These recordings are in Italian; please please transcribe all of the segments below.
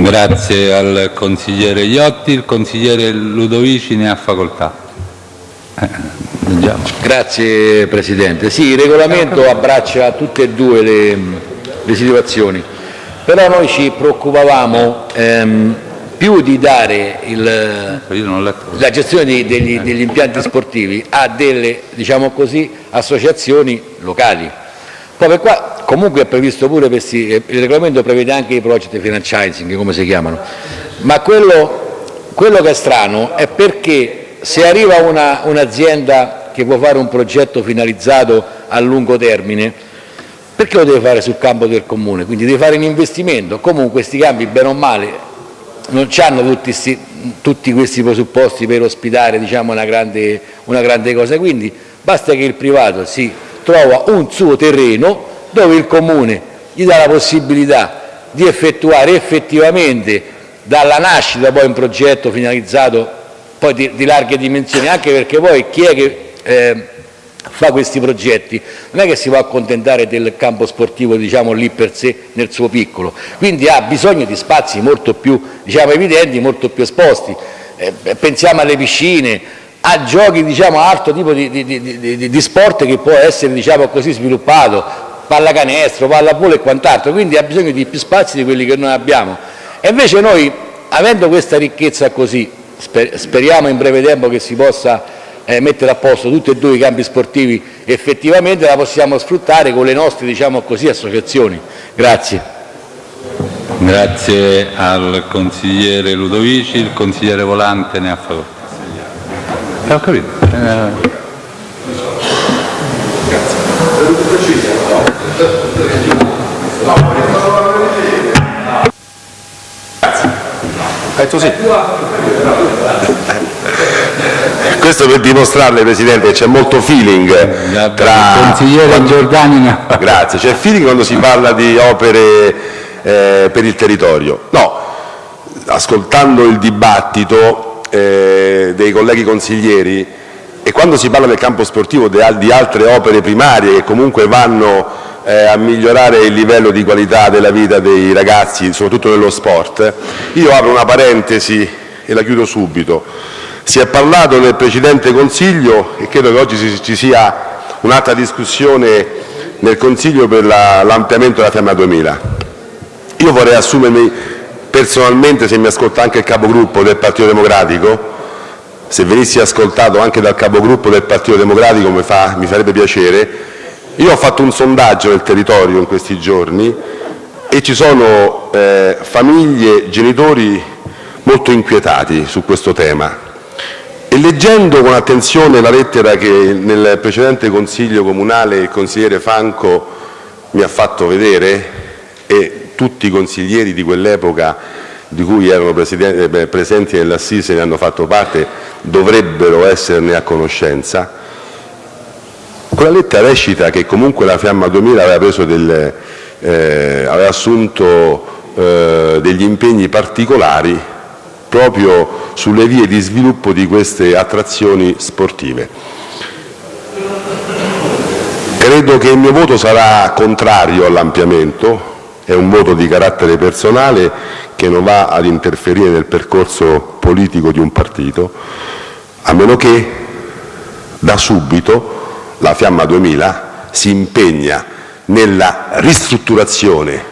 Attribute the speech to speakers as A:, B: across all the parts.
A: Grazie al consigliere Iotti. Il consigliere Ludovici ne ha facoltà.
B: Eh, Grazie Presidente. Sì, il regolamento abbraccia tutte e due le, le situazioni, però noi ci preoccupavamo ehm, più di dare il, la gestione degli, degli impianti sportivi a delle diciamo così, associazioni locali. Poi qua comunque è previsto pure questi, il regolamento prevede anche i project franchising come si chiamano, ma quello, quello che è strano è perché se arriva un'azienda un che può fare un progetto finalizzato a lungo termine, perché lo deve fare sul campo del comune? Quindi deve fare un investimento, comunque questi campi bene o male non hanno tutti, sti, tutti questi presupposti per ospitare diciamo, una, grande, una grande cosa, quindi basta che il privato si trova un suo terreno dove il Comune gli dà la possibilità di effettuare effettivamente dalla nascita poi un progetto finalizzato poi di, di larghe dimensioni, anche perché poi chi è che eh, fa questi progetti non è che si può accontentare del campo sportivo diciamo, lì per sé nel suo piccolo, quindi ha bisogno di spazi molto più diciamo, evidenti, molto più esposti. Eh, pensiamo alle piscine, a giochi diciamo, a altro tipo di, di, di, di sport che può essere diciamo, così sviluppato, pallacanestro, pallavolo e quant'altro, quindi ha bisogno di più spazi di quelli che noi abbiamo. E invece noi, avendo questa ricchezza così, speriamo in breve tempo che si possa eh, mettere a posto tutti e due i campi sportivi effettivamente, la possiamo sfruttare con le nostre diciamo così, associazioni. Grazie.
A: Grazie al consigliere Ludovici, il consigliere Volante ne ha facoltà. Ho capito. Eh...
C: Detto sì. Questo per dimostrarle, Presidente, che c'è molto feeling tra...
A: Il consigliere Giordani.
C: Grazie, c'è feeling quando si parla di opere eh, per il territorio. No, ascoltando il dibattito eh, dei colleghi consiglieri e quando si parla del campo sportivo di, altre opere primarie che comunque vanno eh, a migliorare il livello di qualità della vita dei ragazzi, soprattutto nello sport, io apro una parentesi e la chiudo subito. Si è parlato nel precedente Consiglio e credo che oggi ci sia un'altra discussione nel Consiglio per l'ampliamento della Fiamma 2000. Io vorrei assumermi personalmente, se mi ascolta anche il capogruppo del Partito Democratico, se venissi ascoltato anche dal capogruppo del Partito Democratico mi, fa, mi farebbe piacere, io ho fatto un sondaggio nel territorio in questi giorni e ci sono eh, famiglie, genitori molto inquietati su questo tema. E leggendo con attenzione la lettera che nel precedente Consiglio comunale il consigliere Franco mi ha fatto vedere e tutti i consiglieri di quell'epoca di cui erano eh, presenti nell'assise e ne hanno fatto parte dovrebbero esserne a conoscenza, quella lettera recita che comunque la Fiamma 2000 aveva, del, eh, aveva assunto eh, degli impegni particolari proprio sulle vie di sviluppo di queste attrazioni sportive. Credo che il mio voto sarà contrario all'ampliamento, è un voto di carattere personale che non va ad interferire nel percorso politico di un partito, a meno che da subito la Fiamma 2000 si impegna nella ristrutturazione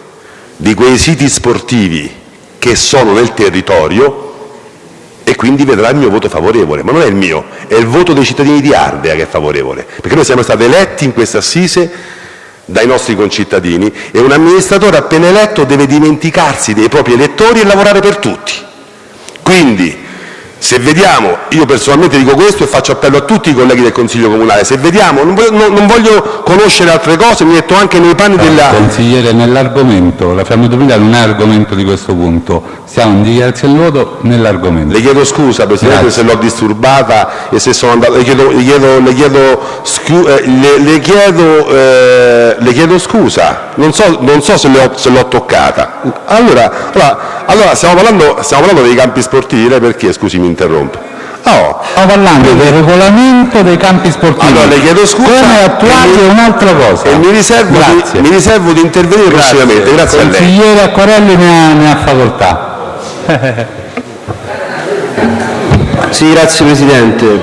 C: di quei siti sportivi che sono nel territorio e quindi vedrà il mio voto favorevole, ma non è il mio, è il voto dei cittadini di Ardea che è favorevole, perché noi siamo stati eletti in questa assise dai nostri concittadini e un amministratore appena eletto deve dimenticarsi dei propri elettori e lavorare per tutti. Quindi se vediamo, io personalmente dico questo e faccio appello a tutti i colleghi del Consiglio Comunale, se vediamo, non voglio, non voglio conoscere altre cose, mi metto anche nei panni della...
A: Consigliere, nell'argomento, la 2000 non è argomento di questo punto, siamo in dichiarazione di voto nell'argomento.
C: Le chiedo scusa Presidente Grazie. se l'ho disturbata e se sono andato, le chiedo, le chiedo, le chiedo, scu, eh, le, le, chiedo eh, le chiedo, scusa, non so, non so se l'ho toccata. Allora, allora, allora stiamo, parlando, stiamo, parlando, dei campi sportivi, lei perché scusi mi interrompe?
A: No, stiamo parlando del regolamento dei campi sportivi.
C: Allora le chiedo scusa.
A: Come attuati
C: e
A: è un'altra cosa.
C: E mi riservo,
A: Grazie.
C: di, mi riservo di intervenire prossimamente. Grazie a lei.
A: Consigliere Acquarelli ne ha, ne ha facoltà.
D: Sì, grazie Presidente.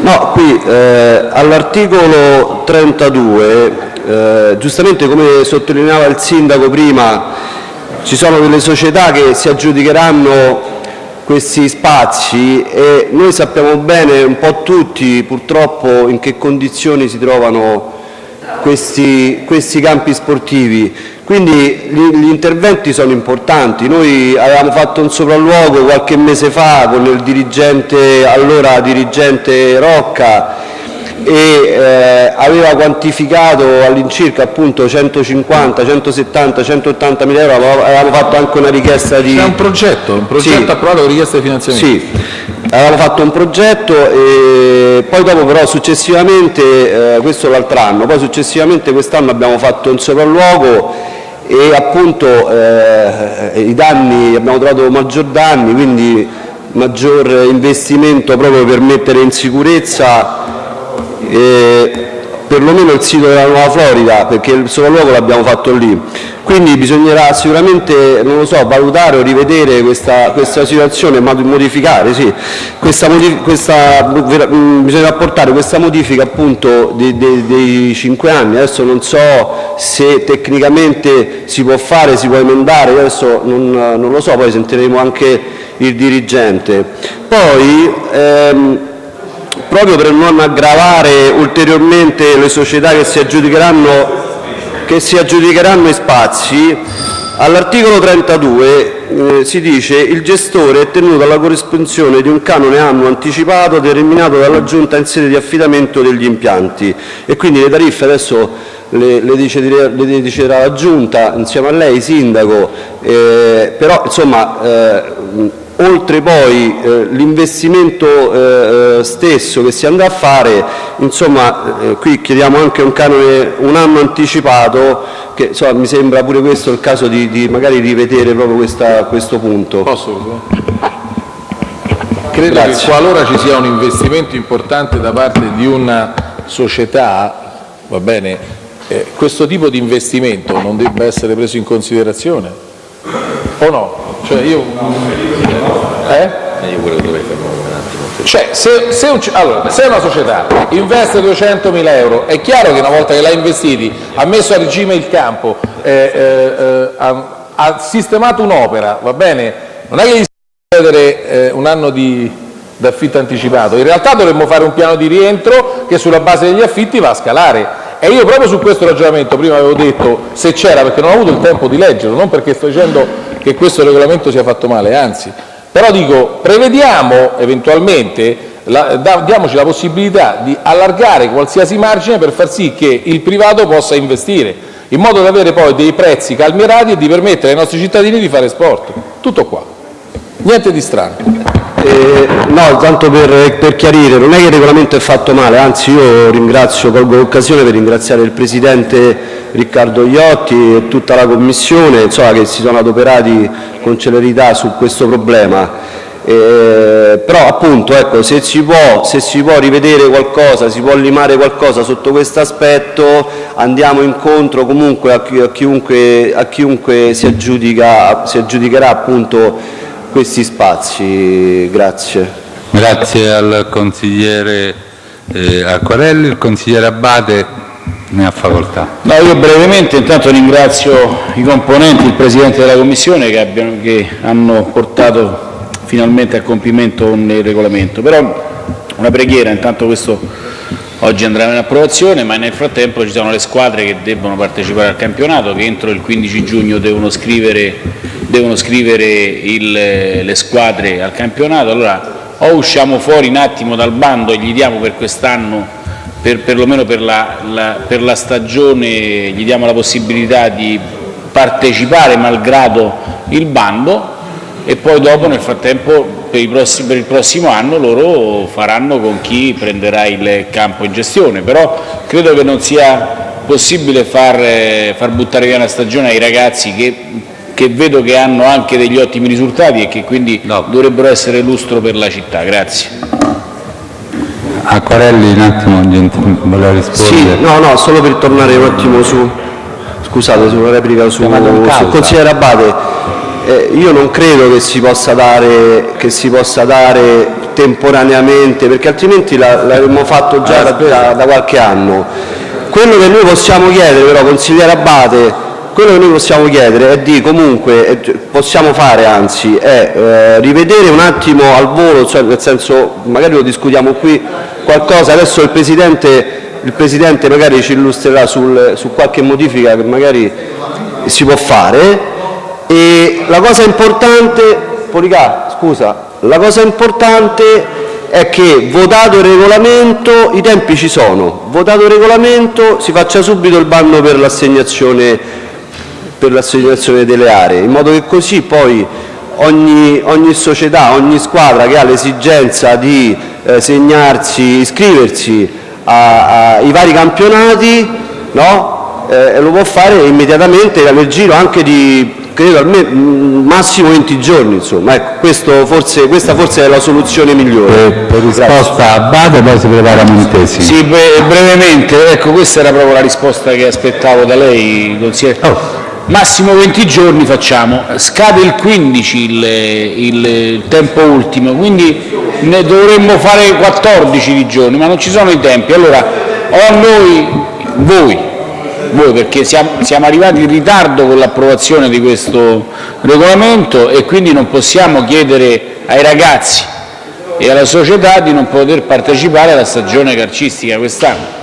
D: No, qui eh, all'articolo 32, eh, giustamente come sottolineava il Sindaco prima, ci sono delle società che si aggiudicheranno questi spazi e noi sappiamo bene un po' tutti purtroppo in che condizioni si trovano questi, questi campi sportivi. Quindi gli, gli interventi sono importanti. Noi avevamo fatto un sopralluogo qualche mese fa con il dirigente, allora dirigente Rocca e eh, aveva quantificato all'incirca appunto 150, 170, 180 mila euro, avevamo avevamo fatto anche una richiesta di...
E: C'è un progetto, un progetto
D: Sì.
E: approvato con richiesta di finanziamento.
D: Sì, avevamo fatto un progetto e poi dopo però successivamente, eh, questo l'altro anno, poi successivamente quest'anno abbiamo fatto un sopralluogo e appunto eh, i danni, abbiamo trovato maggior danni, quindi maggior investimento proprio per mettere in sicurezza eh, perlomeno il sito della Nuova Florida, perché il sopralluogo l'abbiamo fatto lì. Quindi bisognerà sicuramente, non lo so, valutare o rivedere questa, questa situazione, ma modificare, sì. Questa questa- mh, bisogna apportare questa modifica appunto dei, dei- dei cinque anni. Adesso non so se tecnicamente si può fare, si può emendare, adesso non, non lo so, poi sentiremo anche il dirigente. Poi, ehm, proprio per non aggravare ulteriormente le società che si aggiudicheranno, che i spazi, all'articolo 32 eh, si dice il gestore è tenuto alla corrispondenza di un canone annuo anticipato determinato dalla giunta in sede di affidamento degli impianti e quindi le tariffe adesso le, le deciderà, le deciderà la giunta insieme a lei, sindaco, eh, però insomma eh, oltre poi eh, l'investimento eh, eh, stesso che si andrà a fare, insomma eh, qui chiediamo anche un canone un anno anticipato, che insomma, mi sembra pure questo il caso di, di magari rivedere proprio questa- questo punto.
E: Posso? Credo
D: Grazie.
E: che qualora ci sia un investimento importante da parte di una società, va bene, eh, questo tipo di investimento non debba essere preso in considerazione? O no? Cioè io... Eh? Cioè, se, se un- allora, se una società investe 200.000 euro, è chiaro che una volta che l'ha investiti, ha messo a regime il campo, eh, eh, eh, ha, ha sistemato un'opera, va bene? Non è che gli si può chiedere eh, un anno di d'affitto anticipato, in realtà dovremmo fare un piano di rientro che sulla base degli affitti va a scalare. E io proprio su questo ragionamento prima avevo detto se c'era, perché non ho avuto il tempo di leggerlo, non perché sto dicendo che questo regolamento sia fatto male, anzi, però dico, prevediamo eventualmente, la- da- diamoci la possibilità di allargare qualsiasi margine per far sì che il privato possa investire, in modo da avere poi dei prezzi calmierati e di permettere ai nostri cittadini di fare sport. Tutto qua. Niente di strano.
D: Eh, no, tanto per, per chiarire, non è che il regolamento è fatto male, anzi io ringrazio, colgo l'occasione per ringraziare il Presidente Riccardo Iotti e tutta la Commissione insomma, che si sono adoperati con celerità su questo problema. Eh, però appunto ecco, se, si può, se si può rivedere qualcosa, si può limare qualcosa sotto questo aspetto, andiamo incontro comunque a, chi- a chiunque, a chiunque si, aggiudica, si aggiudicherà appunto questi spazi. Grazie.
A: Grazie al consigliere eh, Acquarelli, il consigliere Abate ne ha facoltà.
F: No, io brevemente intanto ringrazio i componenti, il Presidente della Commissione che, abbiano- che hanno portato finalmente a compimento un regolamento, però una preghiera, intanto questo oggi andrà in approvazione, ma nel frattempo ci sono le squadre che debbono partecipare al campionato, che entro il 15 giugno devono scrivere, devono scrivere il- le squadre al campionato, allora o usciamo fuori un attimo dal bando e gli diamo per quest'anno per, perlomeno per la, la- per la stagione gli diamo la possibilità di partecipare malgrado il bando e poi dopo nel frattempo per, i prossi- per il prossimo anno loro faranno con chi prenderà il campo in gestione, però credo che non sia possibile far, far buttare via una stagione ai ragazzi che, che vedo che hanno anche degli ottimi risultati e che quindi
A: No.
F: dovrebbero essere lustro per la città. Grazie.
A: Acquarelli un attimo, voleva rispondere.
D: Sì, no, no, solo per tornare un attimo su, scusate, replica su,
A: Chiamato in causa.
D: sul consigliere Abate. Eh, io non credo che si possa dare, che si possa dare temporaneamente, perché altrimenti la- l'avremmo fatto già da, da- da qualche anno. Quello che noi possiamo chiedere però, consigliere Abate, quello che noi possiamo chiedere è di comunque, possiamo fare anzi, è eh, rivedere un attimo al volo, cioè nel senso magari lo discutiamo qui qualcosa, adesso il Presidente, il Presidente magari ci illustrerà sul- su qualche modifica che magari si può fare la cosa importante, Policà, scusa, la cosa importante è che votato il regolamento, i tempi ci sono, votato il regolamento si faccia subito il bando per l'assegnazione delle aree, in modo che così poi ogni, ogni società, ogni squadra che ha l'esigenza di eh, segnarsi, iscriversi ai vari campionati, no? Eh, lo può fare immediatamente nel giro anche di credo almeno mm, massimo 20 giorni, insomma. Ecco, questo forse, questa forse è la soluzione migliore.
A: Per, per risposta a Abate poi si prepara Montesi.
F: Sì, bre- brevemente, ecco questa era proprio la risposta che aspettavo da lei, consigliere. Massimo 20 giorni facciamo, scade il 15 il, il- il tempo ultimo, quindi ne dovremmo fare 14 di giorni, ma non ci sono i tempi. Allora, o noi, voi, voi perché siamo, siamo arrivati in ritardo con l'approvazione di questo regolamento e quindi non possiamo chiedere ai ragazzi e alla società di non poter partecipare alla stagione calcistica quest'anno.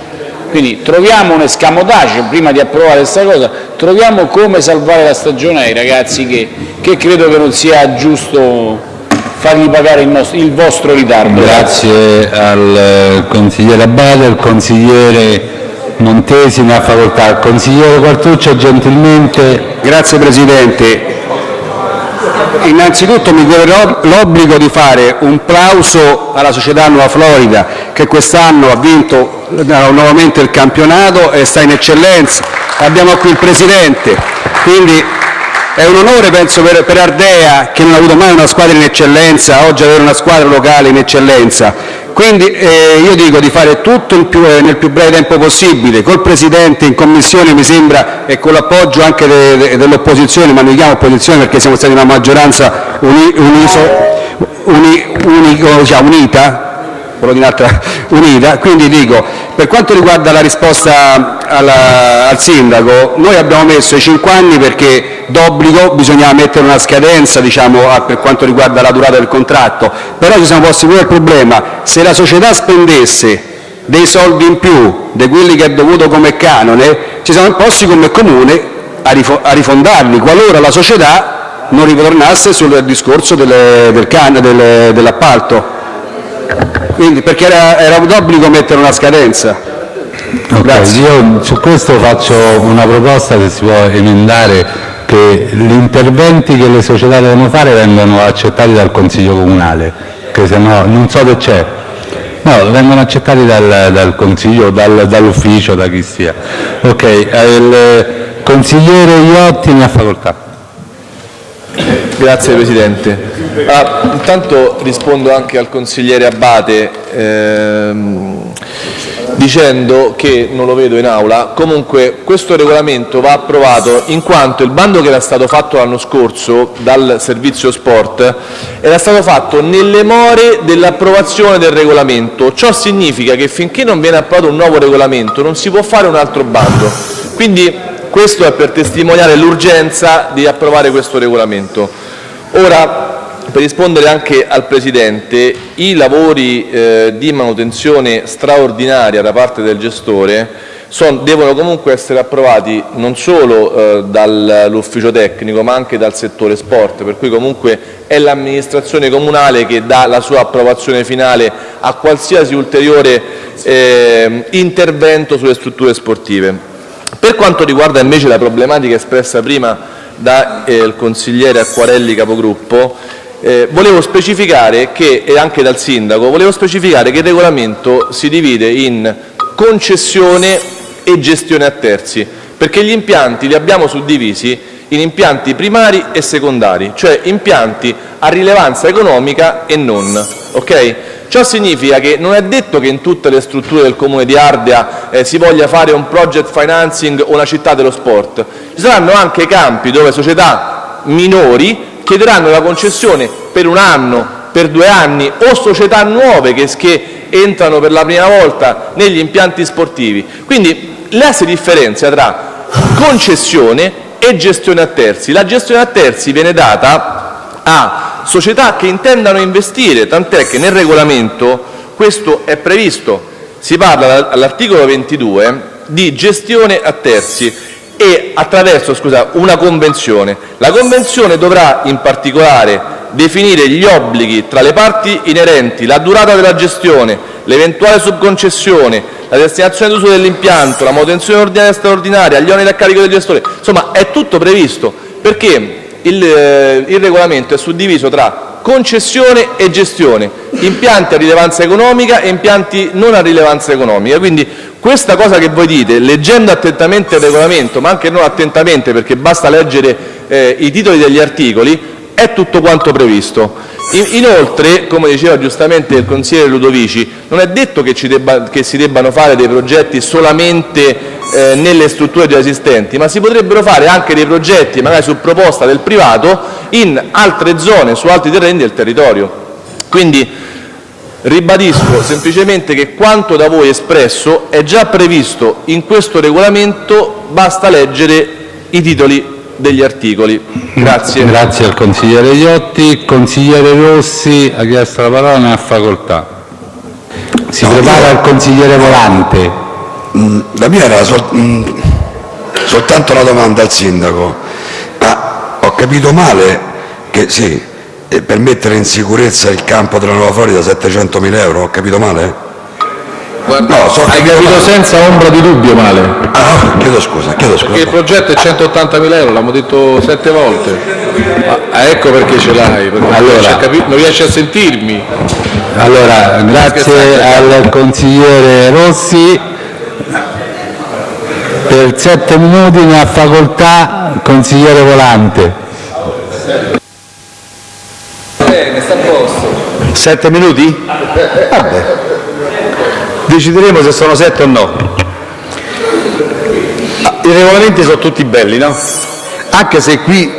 F: Quindi troviamo un escamotage, prima di approvare questa cosa, troviamo come salvare la stagione ai ragazzi che, che credo che non sia giusto fargli pagare il, nostro- il vostro ritardo.
A: Grazie al consigliere Abate, al consigliere Montesi ne ha facoltà. Consigliere Quartuccio, gentilmente.
G: Grazie Presidente. Innanzitutto mi corre l'obbligo di fare un plauso alla società Nuova Florida che quest'anno ha vinto eh, nuovamente il campionato e sta in eccellenza. Abbiamo qui il Presidente, quindi è un onore penso per, Ardea che non ha avuto mai una squadra in eccellenza, oggi avere una squadra locale in eccellenza. Quindi eh, io dico di fare tutto più- nel più breve tempo possibile, col Presidente in Commissione mi sembra e con l'appoggio anche de- de- dell'opposizione, ma non chiamo opposizione perché siamo stati una maggioranza uni- uniso- uni- unico- diciamo, unita, volevo dire un'altra- unita, quindi dico, per quanto riguarda la risposta alla- al sindaco, noi abbiamo messo i 5 anni perché d'obbligo bisognava mettere una scadenza diciamo, a- per quanto riguarda la durata del contratto, però ci siamo posti pure il problema, se la società spendesse dei soldi in più di quelli che è dovuto come canone, ci siamo posti come comune a, rifo- a rifondarli, qualora la società non ritornasse sul discorso del can- delle- dell'appalto. Quindi, perché era, era d'obbligo mettere una scadenza.
A: Su questo faccio una proposta se si può emendare che gli interventi che le società devono fare vengano accettati dal Consiglio Comunale, che se no non so se c'è. No, vengono accettati dal, dal Consiglio, dal- dall'ufficio, da chi sia. Ok, eh, il consigliere Iotti ne ha facoltà.
H: Grazie Presidente. Ah, intanto rispondo anche al consigliere Abate ehm, dicendo che, non lo vedo in aula, comunque questo regolamento va approvato in quanto il bando che era stato fatto l'anno scorso dal servizio sport era stato fatto nelle more dell'approvazione del regolamento. Ciò significa che finché non viene approvato un nuovo regolamento non si può fare un altro bando. Quindi questo è per testimoniare l'urgenza di approvare questo regolamento. Ora, per rispondere anche al Presidente, i lavori eh, di manutenzione straordinaria da parte del gestore son- devono comunque essere approvati non solo eh, dall'ufficio tecnico ma anche dal settore sport, per cui comunque è l'amministrazione comunale che dà la sua approvazione finale a qualsiasi ulteriore eh, intervento sulle strutture sportive. Per quanto riguarda invece la problematica espressa prima dal consigliere Acquarelli capogruppo, eh, volevo specificare che, e anche dal sindaco, volevo specificare che il regolamento si divide in concessione e gestione a terzi, perché gli impianti li abbiamo suddivisi in impianti primari e secondari, cioè impianti a rilevanza economica e non. ok? Ciò significa che non è detto che in tutte le strutture del Comune di Ardea eh, si voglia fare un project financing o una città dello sport. Ci saranno anche campi dove società minori chiederanno la concessione per un anno, per due anni o società nuove che, che entrano per la prima volta negli impianti sportivi. Quindi là si differenzia tra concessione e gestione a terzi. La gestione a terzi viene data a società che intendano investire, tant'è che nel regolamento questo è previsto. Si parla all'articolo 22 di gestione a terzi e attraverso scusa, una convenzione. La convenzione dovrà in particolare definire gli obblighi tra le parti inerenti, la durata della gestione, l'eventuale subconcessione, la destinazione d'uso dell'impianto, la manutenzione ordinaria e straordinaria, gli oneri a carico del gestore. Insomma, è tutto previsto, perché il, eh, il regolamento è suddiviso tra concessione e gestione, impianti a rilevanza economica e impianti non a rilevanza economica. Quindi questa cosa che voi dite, leggendo attentamente il regolamento, ma anche non attentamente perché basta leggere eh, i titoli degli articoli, è tutto quanto previsto. Inoltre, come diceva giustamente il consigliere Ludovici, non è detto che, debba, che si debbano fare dei progetti solamente eh, nelle strutture già esistenti, ma si potrebbero fare anche dei progetti, magari su proposta del privato, in altre zone, su altri terreni del territorio. Quindi ribadisco semplicemente che quanto da voi espresso è già previsto in questo regolamento, basta leggere i titoli degli articoli. Grazie.
A: Grazie al consigliere Iotti. Consigliere Rossi ha chiesto la parola, ne ha facoltà. Si no, prepara io... il consigliere Volante.
I: Mm, la mia era sol... mm, soltanto una domanda al sindaco. Ma ho capito male che sì, eh, per mettere in sicurezza il campo della Nuova Florida 700.000 euro, ho capito male?
E: Guarda, no, so hai capito senza ombra di dubbio male.
I: Ah, chiedo scusa, chiedo scusa.
E: Perché il progetto è 180.000 euro, l'abbiamo detto sette volte. Ah, ecco perché ce l'hai, perché allora, non, riesci a sentirmi.
A: Allora, grazie al consigliere Rossi. Per sette minuti ne ha facoltà consigliere Volante.
H: Bene, sta a posto.
J: Sette minuti? Vabbè decideremo se sono sette o no. Ah, I regolamenti sono tutti belli, no? Anche se qui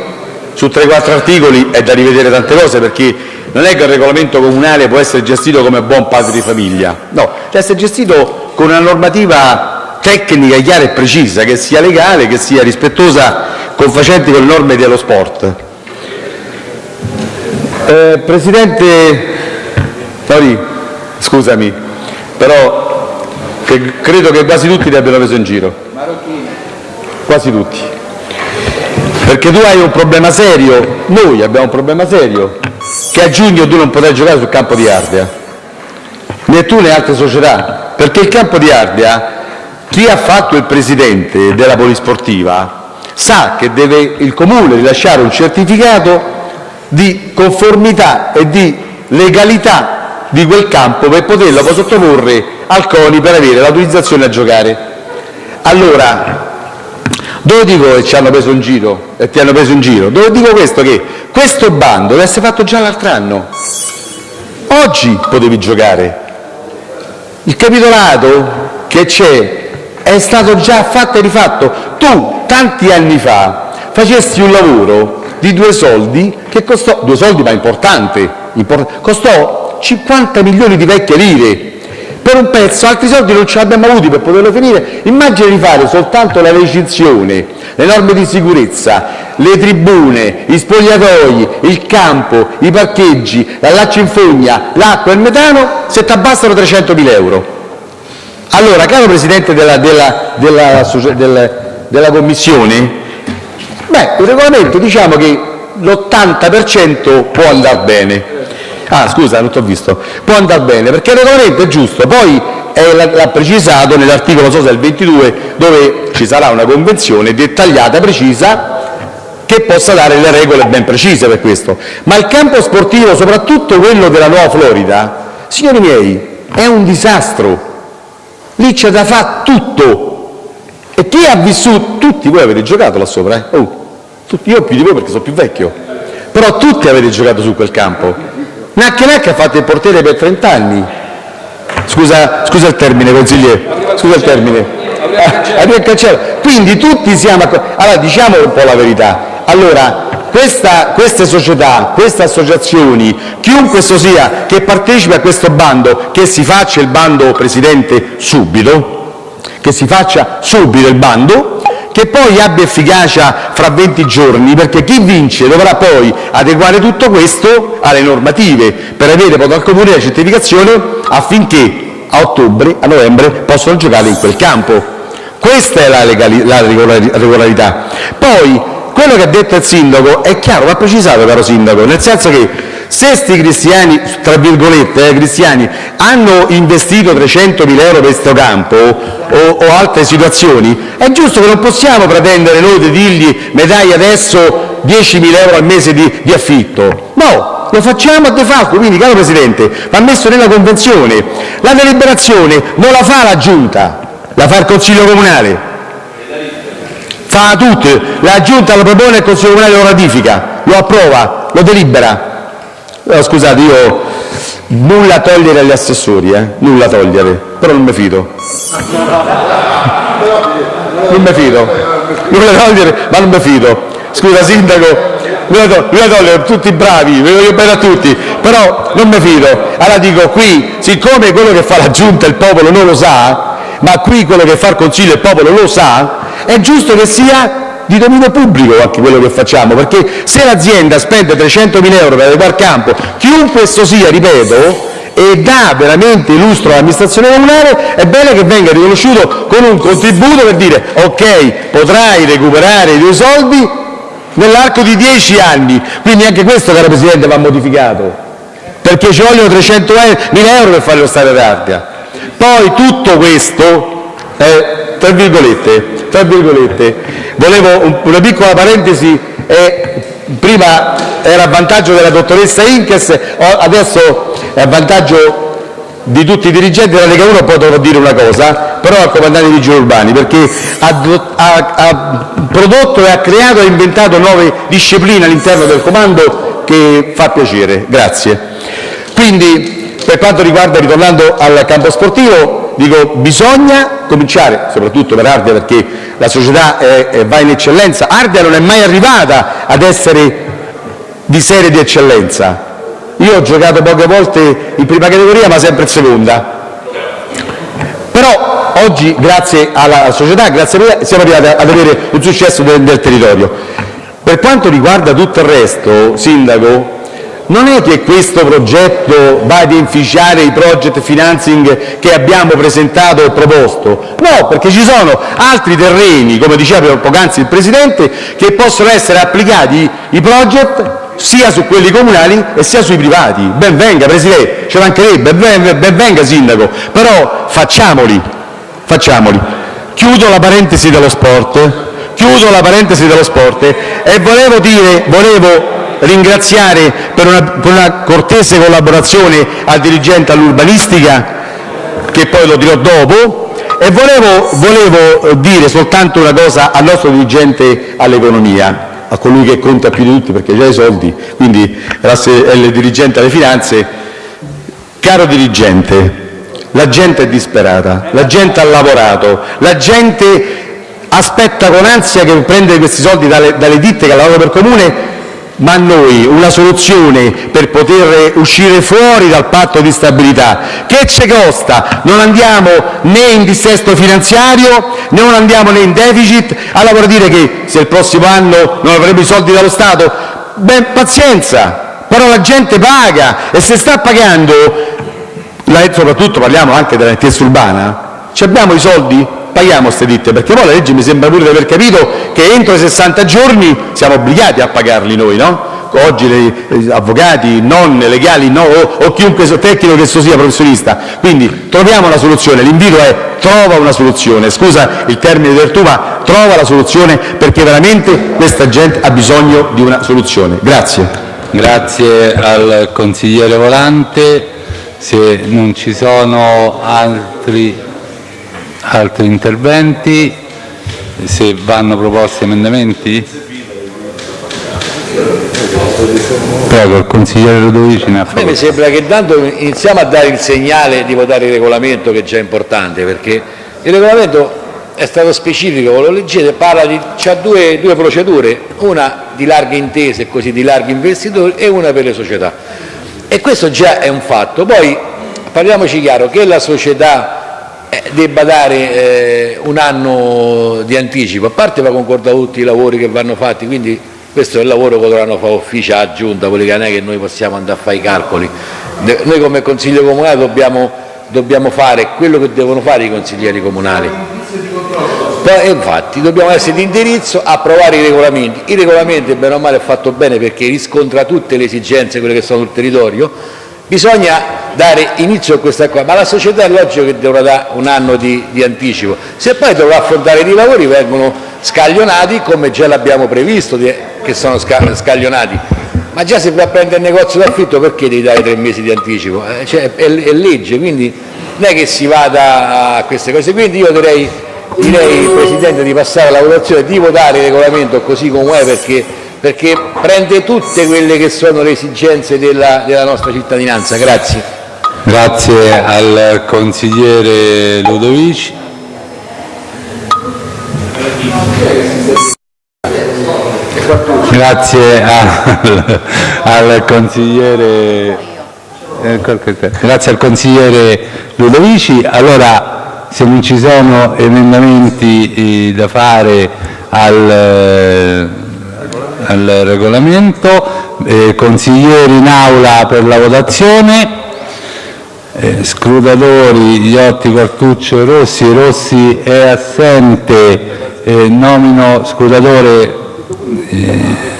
J: su 3-4 articoli è da rivedere tante cose perché non è che il regolamento comunale può essere gestito come buon padre di famiglia, no, deve essere gestito con una normativa tecnica chiara e precisa, che sia legale, che sia rispettosa, confacente con le norme dello sport. Eh, Presidente, Tori, scusami, però che credo che quasi tutti li abbiano preso in giro. Quasi tutti. Perché tu hai un problema serio, noi abbiamo un problema serio, che a giugno tu non potrai giocare sul campo di Ardea, né tu né altre società, perché il campo di Ardea, chi ha fatto il presidente della polisportiva sa che deve il comune rilasciare un certificato di conformità e di legalità di quel campo per poterlo poi sottoporre al CONI per avere l'autorizzazione a giocare. Allora, dove dico che ci hanno preso in giro e ti hanno preso in giro? Dove dico questo? Che questo bando deve essere fatto già l'altro anno. Oggi potevi giocare. Il capitolato che c'è è stato già fatto e rifatto. Tu, tanti anni fa, facesti un lavoro di due soldi che costò, due soldi ma importante, import, costò 50 milioni di vecchie lire per un pezzo, altri soldi non ce l'abbiamo avuti per poterlo finire. Immagina di fare soltanto la recinzione, le norme di sicurezza, le tribune, gli spogliatoi, il campo, i parcheggi, la laccia in fogna, l'acqua e il metano, se ti abbassano 300.000 euro. Allora, caro Presidente della, della, della, della, della Commissione, beh, il regolamento diciamo che l'80% può andare bene, Ah, scusa, non ti ho visto. Può andare bene, perché il regolamento è giusto, poi l'ha precisato nell'articolo, so se è il 22, dove ci sarà una convenzione dettagliata, precisa, che possa dare le regole ben precise per questo. Ma il campo sportivo, soprattutto quello della Nuova Florida, signori miei, è un disastro. Lì c'è da fare tutto. E chi ha vissuto, tutti voi avete giocato là sopra, eh? Oh, tutti, io più di voi perché sono più vecchio, però tutti avete giocato su quel campo Nacche ha fatto il portiere per 30 anni. Scusa, scusa il termine, consigliere. Scusa il termine. Ah, Quindi tutti siamo... Allora, diciamo un po' la verità. Allora, questa, queste società, queste associazioni, chiunque esso sia che partecipi a questo bando, che si faccia il bando, Presidente, subito, che si faccia subito il bando, che poi abbia efficacia fra 20 giorni, perché chi vince dovrà poi adeguare tutto questo alle normative per avere poi dal Comune la certificazione affinché a ottobre, a novembre possano giocare in quel campo. Questa è la, legali, la regolarità. Poi quello che ha detto il sindaco è chiaro, va precisato, caro sindaco, nel senso che se questi cristiani, tra virgolette, eh, cristiani, hanno investito 300.000 euro per questo campo o, o, altre situazioni, è giusto che non possiamo pretendere noi di dirgli mi dai adesso 10.000 euro al mese di, di affitto. No, lo facciamo a de facto, quindi caro Presidente, va messo nella convenzione. La deliberazione non la fa la Giunta, la fa il Consiglio Comunale fa tutte, la Giunta lo propone, il Consiglio Comunale lo ratifica, lo approva, lo delibera. No, scusate, io nulla togliere agli assessori, eh? nulla togliere, però non mi fido. Non mi fido, nulla togliere, ma non mi fido. Scusa Sindaco, nulla togliere, tutti bravi, vi voglio bene a tutti, però non mi fido. Allora dico qui, siccome quello che fa la Giunta il popolo non lo sa, ma qui quello che fa il Consiglio il popolo lo sa, è giusto che sia di dominio pubblico anche quello che facciamo, perché se l'azienda spende 300.000 euro per adeguare campo, chiunque esso sia, ripeto, e dà veramente lustro all'amministrazione comunale, è bene che venga riconosciuto con un contributo per dire ok, potrai recuperare i tuoi soldi nell'arco di 10 anni. Quindi anche questo, caro Presidente, va modificato, perché ci vogliono 300.000 euro per fare lo stadio d'Ardea. Poi tutto questo è, tra virgolette, tra virgolette, volevo una piccola parentesi, prima era a vantaggio della dottoressa Inkes, adesso è a vantaggio di tutti i dirigenti della Lega 1 poi dovrò dire una cosa, però al comandante dei vigili urbani, perché ha, ha, ha prodotto e ha creato e inventato nuove discipline all'interno del comando che fa piacere. Grazie. Quindi per quanto riguarda, ritornando al campo sportivo, dico bisogna cominciare, soprattutto per Ardea perché la società va in eccellenza, Ardea non è mai arrivata ad essere di serie di eccellenza, io ho giocato poche volte in prima categoria ma sempre in seconda, però oggi grazie alla società, grazie a me, siamo arrivati ad avere un successo del, del territorio. Per quanto riguarda tutto il resto, Sindaco, non è che questo progetto va ad inficiare i project financing che abbiamo presentato e proposto, no, perché ci sono altri terreni, come diceva poc'anzi il Presidente, che possono essere applicati i project sia su quelli comunali e sia sui privati. Ben venga Presidente, ci mancherebbe, ben, venga Sindaco, però facciamoli, facciamoli. Chiudo la parentesi dello sport, chiudo la parentesi dello sport. E volevo dire, volevo ringraziare per una, cortese collaborazione al dirigente all'urbanistica, che poi lo dirò dopo, e volevo, dire soltanto una cosa al nostro dirigente all'economia, a colui che conta più di tutti perché ha i soldi, quindi è il dirigente alle finanze. Caro dirigente, la gente è disperata, la gente ha lavorato, la gente aspetta con ansia che prende questi soldi dalle, dalle ditte che lavorano per comune ma noi una soluzione per poter uscire fuori dal patto di stabilità che ci costa? Non andiamo né in dissesto finanziario, non andiamo né in deficit, allora vuol dire che se il prossimo anno non avremo i soldi dallo Stato, ben pazienza, però la gente paga e se sta pagando, soprattutto parliamo anche della nettezza urbana, abbiamo i soldi? Paghiamo queste ditte, perché poi la legge mi sembra pure di aver capito che entro i 60 giorni siamo obbligati a pagarli noi, no? Oggi gli avvocati, non legali no, o, o chiunque tecnico che esso sia professionista. Quindi troviamo una soluzione, l'invito è trova una soluzione, scusa il termine del ma trova la soluzione perché veramente questa gente ha bisogno di una soluzione. Grazie.
A: Grazie al consigliere Volante. Se non ci sono altri Altri interventi? Se vanno proposti emendamenti? Prego, il consigliere Ludovici ne ha
B: A me mi sembra che intanto iniziamo a dare il segnale di votare il regolamento che è già importante perché il regolamento è stato specifico, lo leggete, parla di, c'ha due, due procedure, una di larghe intese, così di larghi investitori e una per le società. E questo già è un fatto. Poi parliamoci chiaro, che la società debba dare eh, un anno di anticipo, a parte va concordato tutti i lavori che vanno fatti, quindi questo è il lavoro che dovranno fare ufficio a giunta, quelli che non è che noi possiamo andare a fare i calcoli. Noi come Consiglio Comunale dobbiamo, dobbiamo fare quello che devono fare i consiglieri comunali. Poi, infatti dobbiamo essere di indirizzo, approvare i regolamenti. I regolamenti, bene o male, è fatto bene perché riscontra tutte le esigenze, quelle che sono sul territorio. Bisogna dare inizio a questa qua, ma la società è logico che dovrà dare un anno di, di anticipo. Se poi dovrà affrontare i lavori vengono scaglionati come già l'abbiamo previsto, che sono scaglionati. Ma già se vai a prendere il negozio d'affitto perché devi dare tre mesi di anticipo? Eh, cioè, è, è legge, quindi non è che si vada a queste cose. Quindi io direi direi Presidente di passare alla votazione, di votare il regolamento così come è perché, perché prende tutte quelle che sono le esigenze della, della nostra cittadinanza. Grazie.
A: Grazie al consigliere Ludovici. Grazie al, al consigliere eh, grazie al consigliere Ludovici. Allora, se non ci sono emendamenti eh, da fare al, al regolamento, eh, consiglieri in aula per la votazione, eh, scrutatori Iotti, Quartuccio e Rossi, Rossi è assente, eh, nomino scrutatore eh,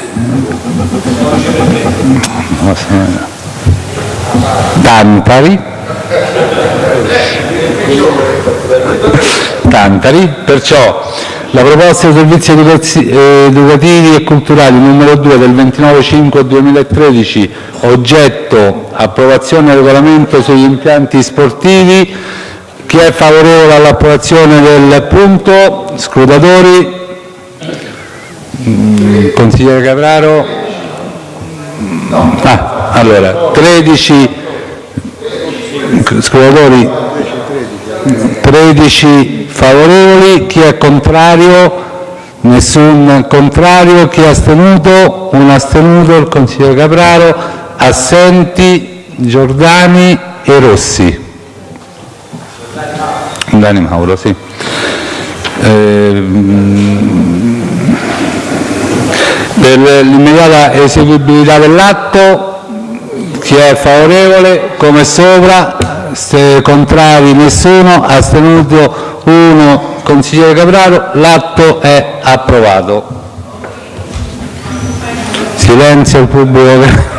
A: Tantari. Tantari, perciò la proposta dei servizi eh, educativi e culturali numero 2 del 29-5-2013, oggetto approvazione del regolamento sugli impianti sportivi, chi è favorevole all'approvazione del punto? Scrutatori? Mm, consigliere Capraro? Ah, allora, 13 scrutatori 13 favorevoli, chi è contrario? Nessun contrario, chi è astenuto? Un astenuto, il consigliere Capraro, assenti Giordani e Rossi. Dani Mauro, sì. Eh, per l'immediata eseguibilità dell'atto, chi è favorevole? Come sopra, contrari nessuno, astenuto 1, consigliere Capraro, l'atto è approvato. Silenzio il pubblico.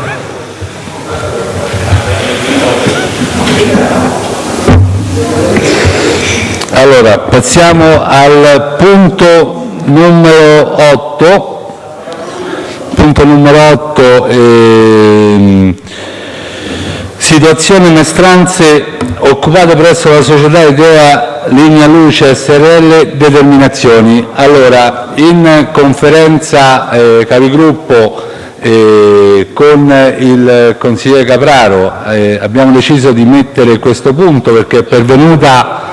A: Allora, passiamo al punto numero 8. Punto numero 8. Ehm, Situazione maestranze occupate presso la società Idea Linea Luce Srl determinazioni. Allora, in conferenza eh, capigruppo eh, con il consigliere Capraro eh, abbiamo deciso di mettere questo punto perché è pervenuta,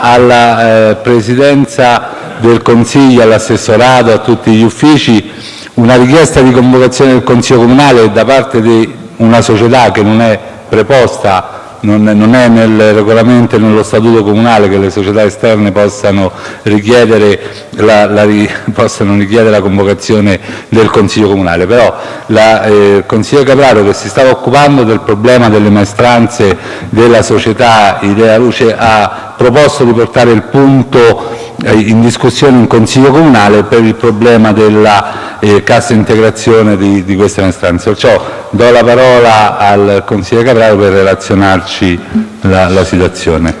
A: alla Presidenza del Consiglio, all'assessorato, a tutti gli uffici una richiesta di convocazione del Consiglio Comunale da parte di una società che non è preposta, non è nel regolamento e nello statuto comunale che le società esterne possano richiedere la, la, possano richiedere la convocazione del Consiglio comunale, però la, eh, il consigliere Capraro che si stava occupando del problema delle maestranze della società Idea Luce ha proposto di portare il punto in discussione in Consiglio comunale per il problema della eh, cassa integrazione di, queste maestranze. Perciò do la parola al consigliere Capraro per relazionarci la, situazione.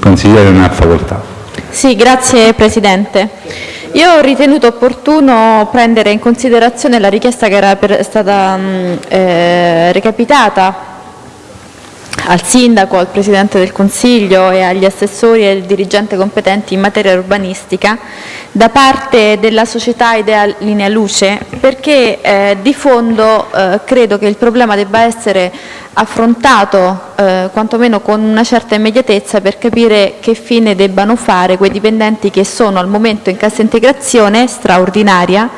A: Consigliere, ne ha facoltà.
K: Sì, grazie Presidente. Io ho ritenuto opportuno prendere in considerazione la richiesta che era stata mh, eh, recapitata al Sindaco, al Presidente del Consiglio e agli assessori e al dirigente competenti in materia urbanistica da parte della società Idea Linea Luce perché eh, di fondo eh, credo che il problema debba essere affrontato eh, quantomeno con una certa immediatezza per capire che fine debbano fare quei dipendenti che sono al momento in cassa integrazione straordinaria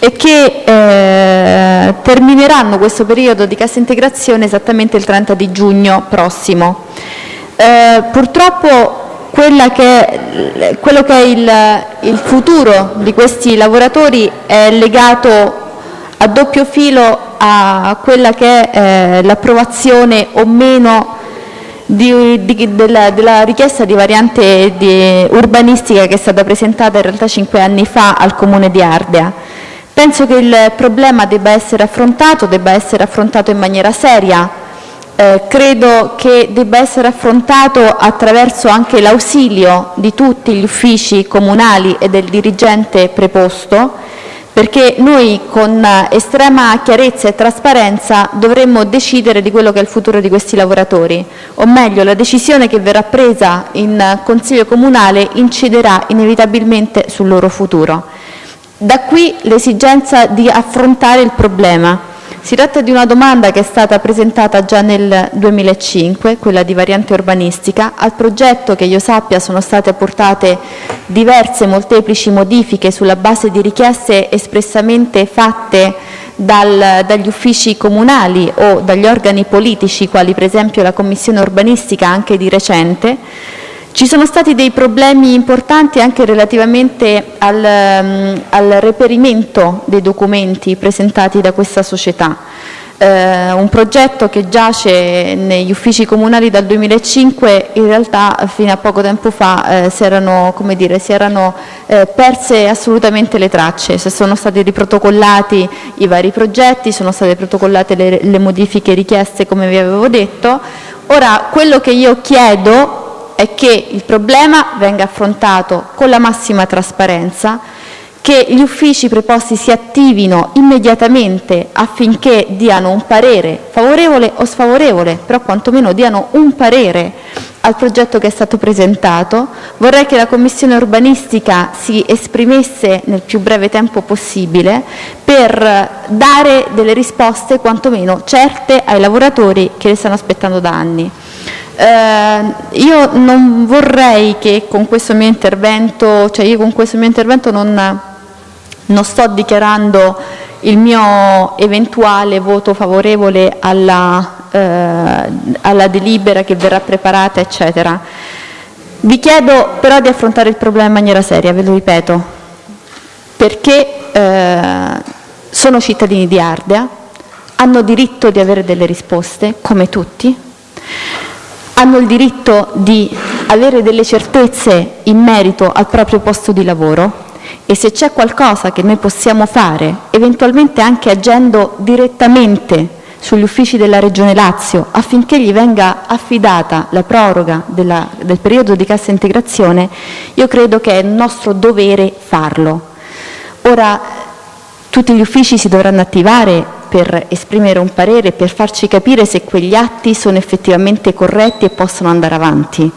K: e che eh, termineranno questo periodo di cassa integrazione esattamente il 30 di giugno prossimo. Eh, purtroppo che, quello che è il, il, futuro di questi lavoratori è legato a doppio filo a quella che è eh, l'approvazione o meno di, di, della, della, richiesta di variante di urbanistica che è stata presentata in realtà cinque anni fa al Comune di Ardea. Penso che il problema debba essere affrontato, debba essere affrontato in maniera seria, eh, credo che debba essere affrontato attraverso anche l'ausilio di tutti gli uffici comunali e del dirigente preposto, perché noi con estrema chiarezza e trasparenza dovremmo decidere di quello che è il futuro di questi lavoratori, o meglio la decisione che verrà presa in Consiglio comunale inciderà inevitabilmente sul loro futuro. Da qui l'esigenza di affrontare il problema. Si tratta di una domanda che è stata presentata già nel 2005, quella di variante urbanistica. Al progetto, che io sappia, sono state apportate diverse molteplici modifiche sulla base di richieste espressamente fatte dal, dagli uffici comunali o dagli organi politici, quali per esempio la Commissione urbanistica anche di recente, ci sono stati dei problemi importanti anche relativamente al, um, al reperimento dei documenti presentati da questa società. Eh, un progetto che giace negli uffici comunali dal 2005 in realtà fino a poco tempo fa eh, si erano, dire, si erano eh, perse assolutamente le tracce, se sono stati riprotocollati i vari progetti, sono state protocollate le, le modifiche richieste come vi avevo detto. Ora quello che io chiedo è che il problema venga affrontato con la massima trasparenza, che gli uffici preposti si attivino immediatamente affinché diano un parere favorevole o sfavorevole, però quantomeno diano un parere al progetto che è stato presentato. Vorrei che la Commissione urbanistica si esprimesse nel più breve tempo possibile per dare delle risposte quantomeno certe ai lavoratori che le stanno aspettando da anni. Eh, io non vorrei che con questo mio intervento, cioè io con questo mio intervento non, non sto dichiarando il mio eventuale voto favorevole alla, eh, alla delibera che verrà preparata, eccetera. Vi chiedo però di affrontare il problema in maniera seria, ve lo ripeto, perché eh, sono cittadini di Ardea, hanno diritto di avere delle risposte, come tutti, hanno il diritto di avere delle certezze in merito al proprio posto di lavoro e se c'è qualcosa che noi possiamo fare, eventualmente anche agendo direttamente sugli uffici della Regione Lazio affinché gli venga affidata la proroga della, del periodo di cassa integrazione, io credo che è nostro dovere farlo. Ora, tutti gli uffici si dovranno attivare per esprimere un parere, per farci capire se quegli atti sono effettivamente corretti e possono andare avanti.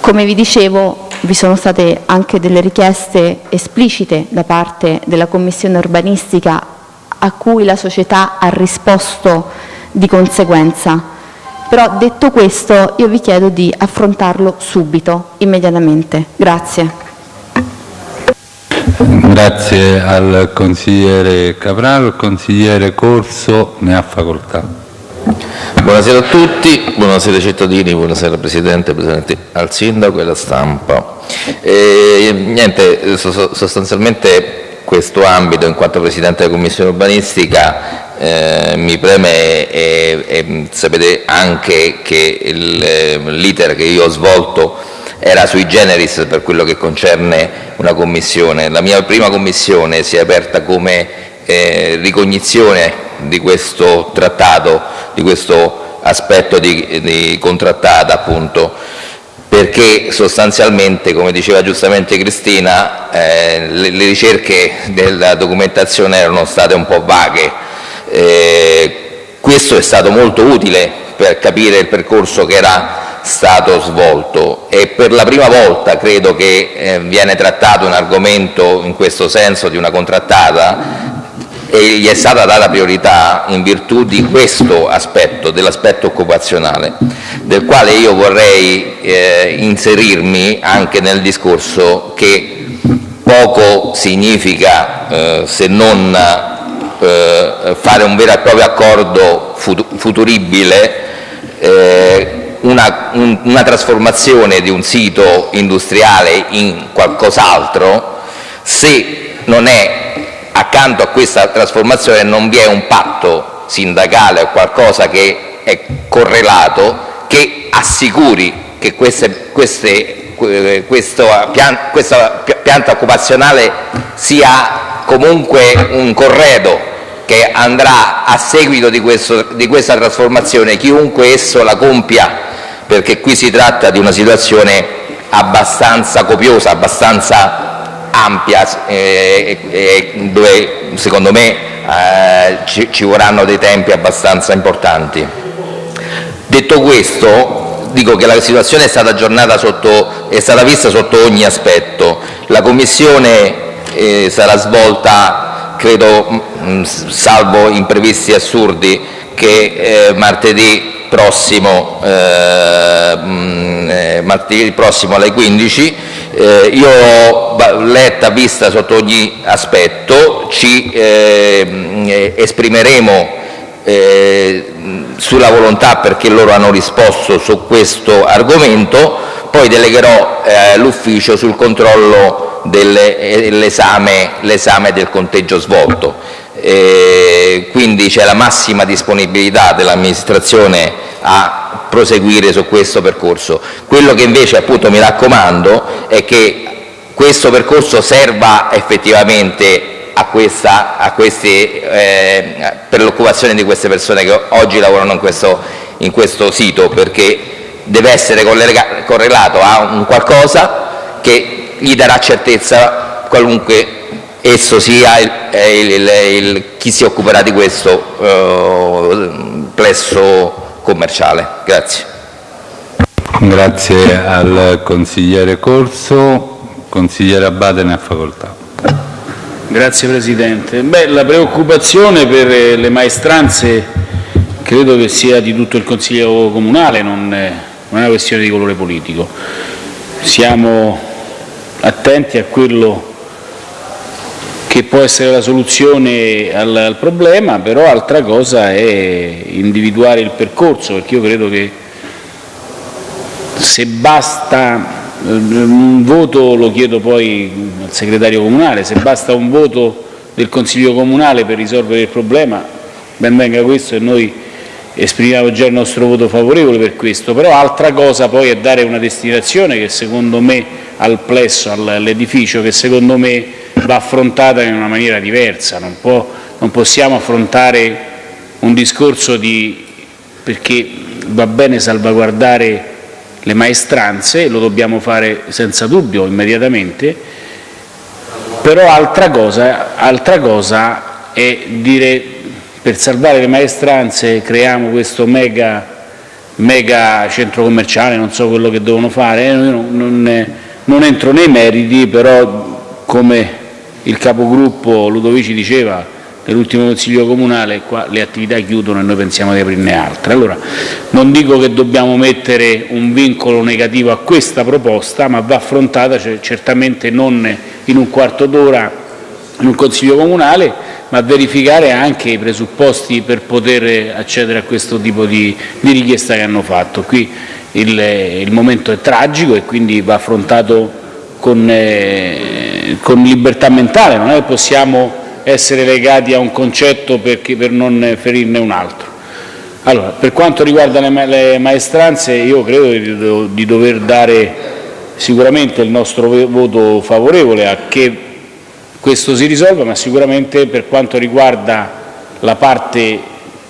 K: Come vi dicevo, vi sono state anche delle richieste esplicite da parte della Commissione urbanistica a cui la società ha risposto di conseguenza. Però detto questo io vi chiedo di affrontarlo subito, immediatamente. Grazie.
A: Grazie al consigliere Capraro. Il consigliere Corso ne ha facoltà.
L: Buonasera a tutti, buonasera cittadini, buonasera Presidente, Presidente al Sindaco e alla stampa. E, niente, sostanzialmente questo ambito, in quanto Presidente della Commissione urbanistica, eh, mi preme e, e sapete anche che l'iter che io ho svolto era sui generis per quello che concerne una commissione. La mia prima commissione si è aperta come eh, ricognizione di questo trattato, di questo aspetto di, di contrattata appunto, perché sostanzialmente, come diceva giustamente Cristina, eh, le, le, ricerche della documentazione erano state un po' vaghe. Eh, questo è stato molto utile per capire il percorso che era stato svolto. E per la prima volta credo che eh, viene trattato un argomento in questo senso di una contrattata e gli è stata data priorità in virtù di questo aspetto, dell'aspetto occupazionale, del quale io vorrei eh, inserirmi anche nel discorso che poco significa eh, se non eh, fare un vero e proprio accordo futuribile eh, una, un, una trasformazione di un sito industriale in qualcos'altro se non è accanto a questa trasformazione non vi è un patto sindacale o qualcosa che è correlato che assicuri che queste, queste, questa, pian, questa pianta occupazionale sia comunque un corredo che andrà a seguito di, questo, di questa trasformazione, chiunque esso la compia, perché qui si tratta di una situazione abbastanza copiosa, abbastanza ampia eh, eh, dove secondo me eh, ci, ci vorranno dei tempi abbastanza importanti. Detto questo, dico che la situazione è stata, sotto, è stata vista sotto ogni aspetto. La Commissione eh, sarà svolta, credo, mh, salvo imprevisti assurdi, che eh, martedì prossimo, eh, mm, eh, martedì prossimo alle 15 eh, io ho letta, vista sotto ogni aspetto, ci eh, esprimeremo eh, sulla volontà perché loro hanno risposto su questo argomento, poi delegherò eh, l'ufficio sul controllo dell'esame del conteggio svolto. Eh, quindi c'è la massima disponibilità dell'amministrazione a proseguire su questo percorso. Quello che invece appunto mi raccomando è che questo percorso serva effettivamente a questa, a questi, eh, per l'occupazione di queste persone che oggi lavorano in questo, in questo sito, perché deve essere correlato a un qualcosa che gli darà certezza qualunque chi si occuperà di questo uh, plesso commerciale.
F: Che può essere la soluzione al, al, problema, però altra cosa è individuare il percorso, perché io credo che se basta un voto, lo chiedo poi al segretario comunale, se basta un voto del Consiglio comunale per risolvere il problema, ben venga questo e noi esprimiamo già il nostro voto favorevole per questo, però altra cosa poi è dare una destinazione che secondo me al plesso, all'edificio, che secondo me va affrontata in una maniera diversa, non, può, non possiamo affrontare un discorso di perché va bene salvaguardare le maestranze, lo dobbiamo fare senza dubbio immediatamente, però altra cosa, altra cosa è dire per salvare le maestranze creiamo questo mega, mega centro commerciale, non so quello che devono fare, eh, non, non, non entro nei meriti, però come il capogruppo Ludovici diceva nell'ultimo Consiglio comunale qua le attività chiudono e noi pensiamo di aprirne altre. Allora, non dico che dobbiamo mettere un vincolo negativo a questa proposta, ma va affrontata certamente non in un quarto d'ora in un Consiglio comunale, ma verificare anche i presupposti per poter accedere a questo tipo di, di richiesta che hanno fatto. Qui il, il momento è tragico e quindi va affrontato con, eh, con libertà mentale, non è che possiamo essere legati a un concetto perché, per non ferirne un altro. Allora, per quanto riguarda le, le maestranze, io credo di, di, dover dare sicuramente il nostro voto favorevole a che questo si risolva, ma sicuramente per quanto riguarda la parte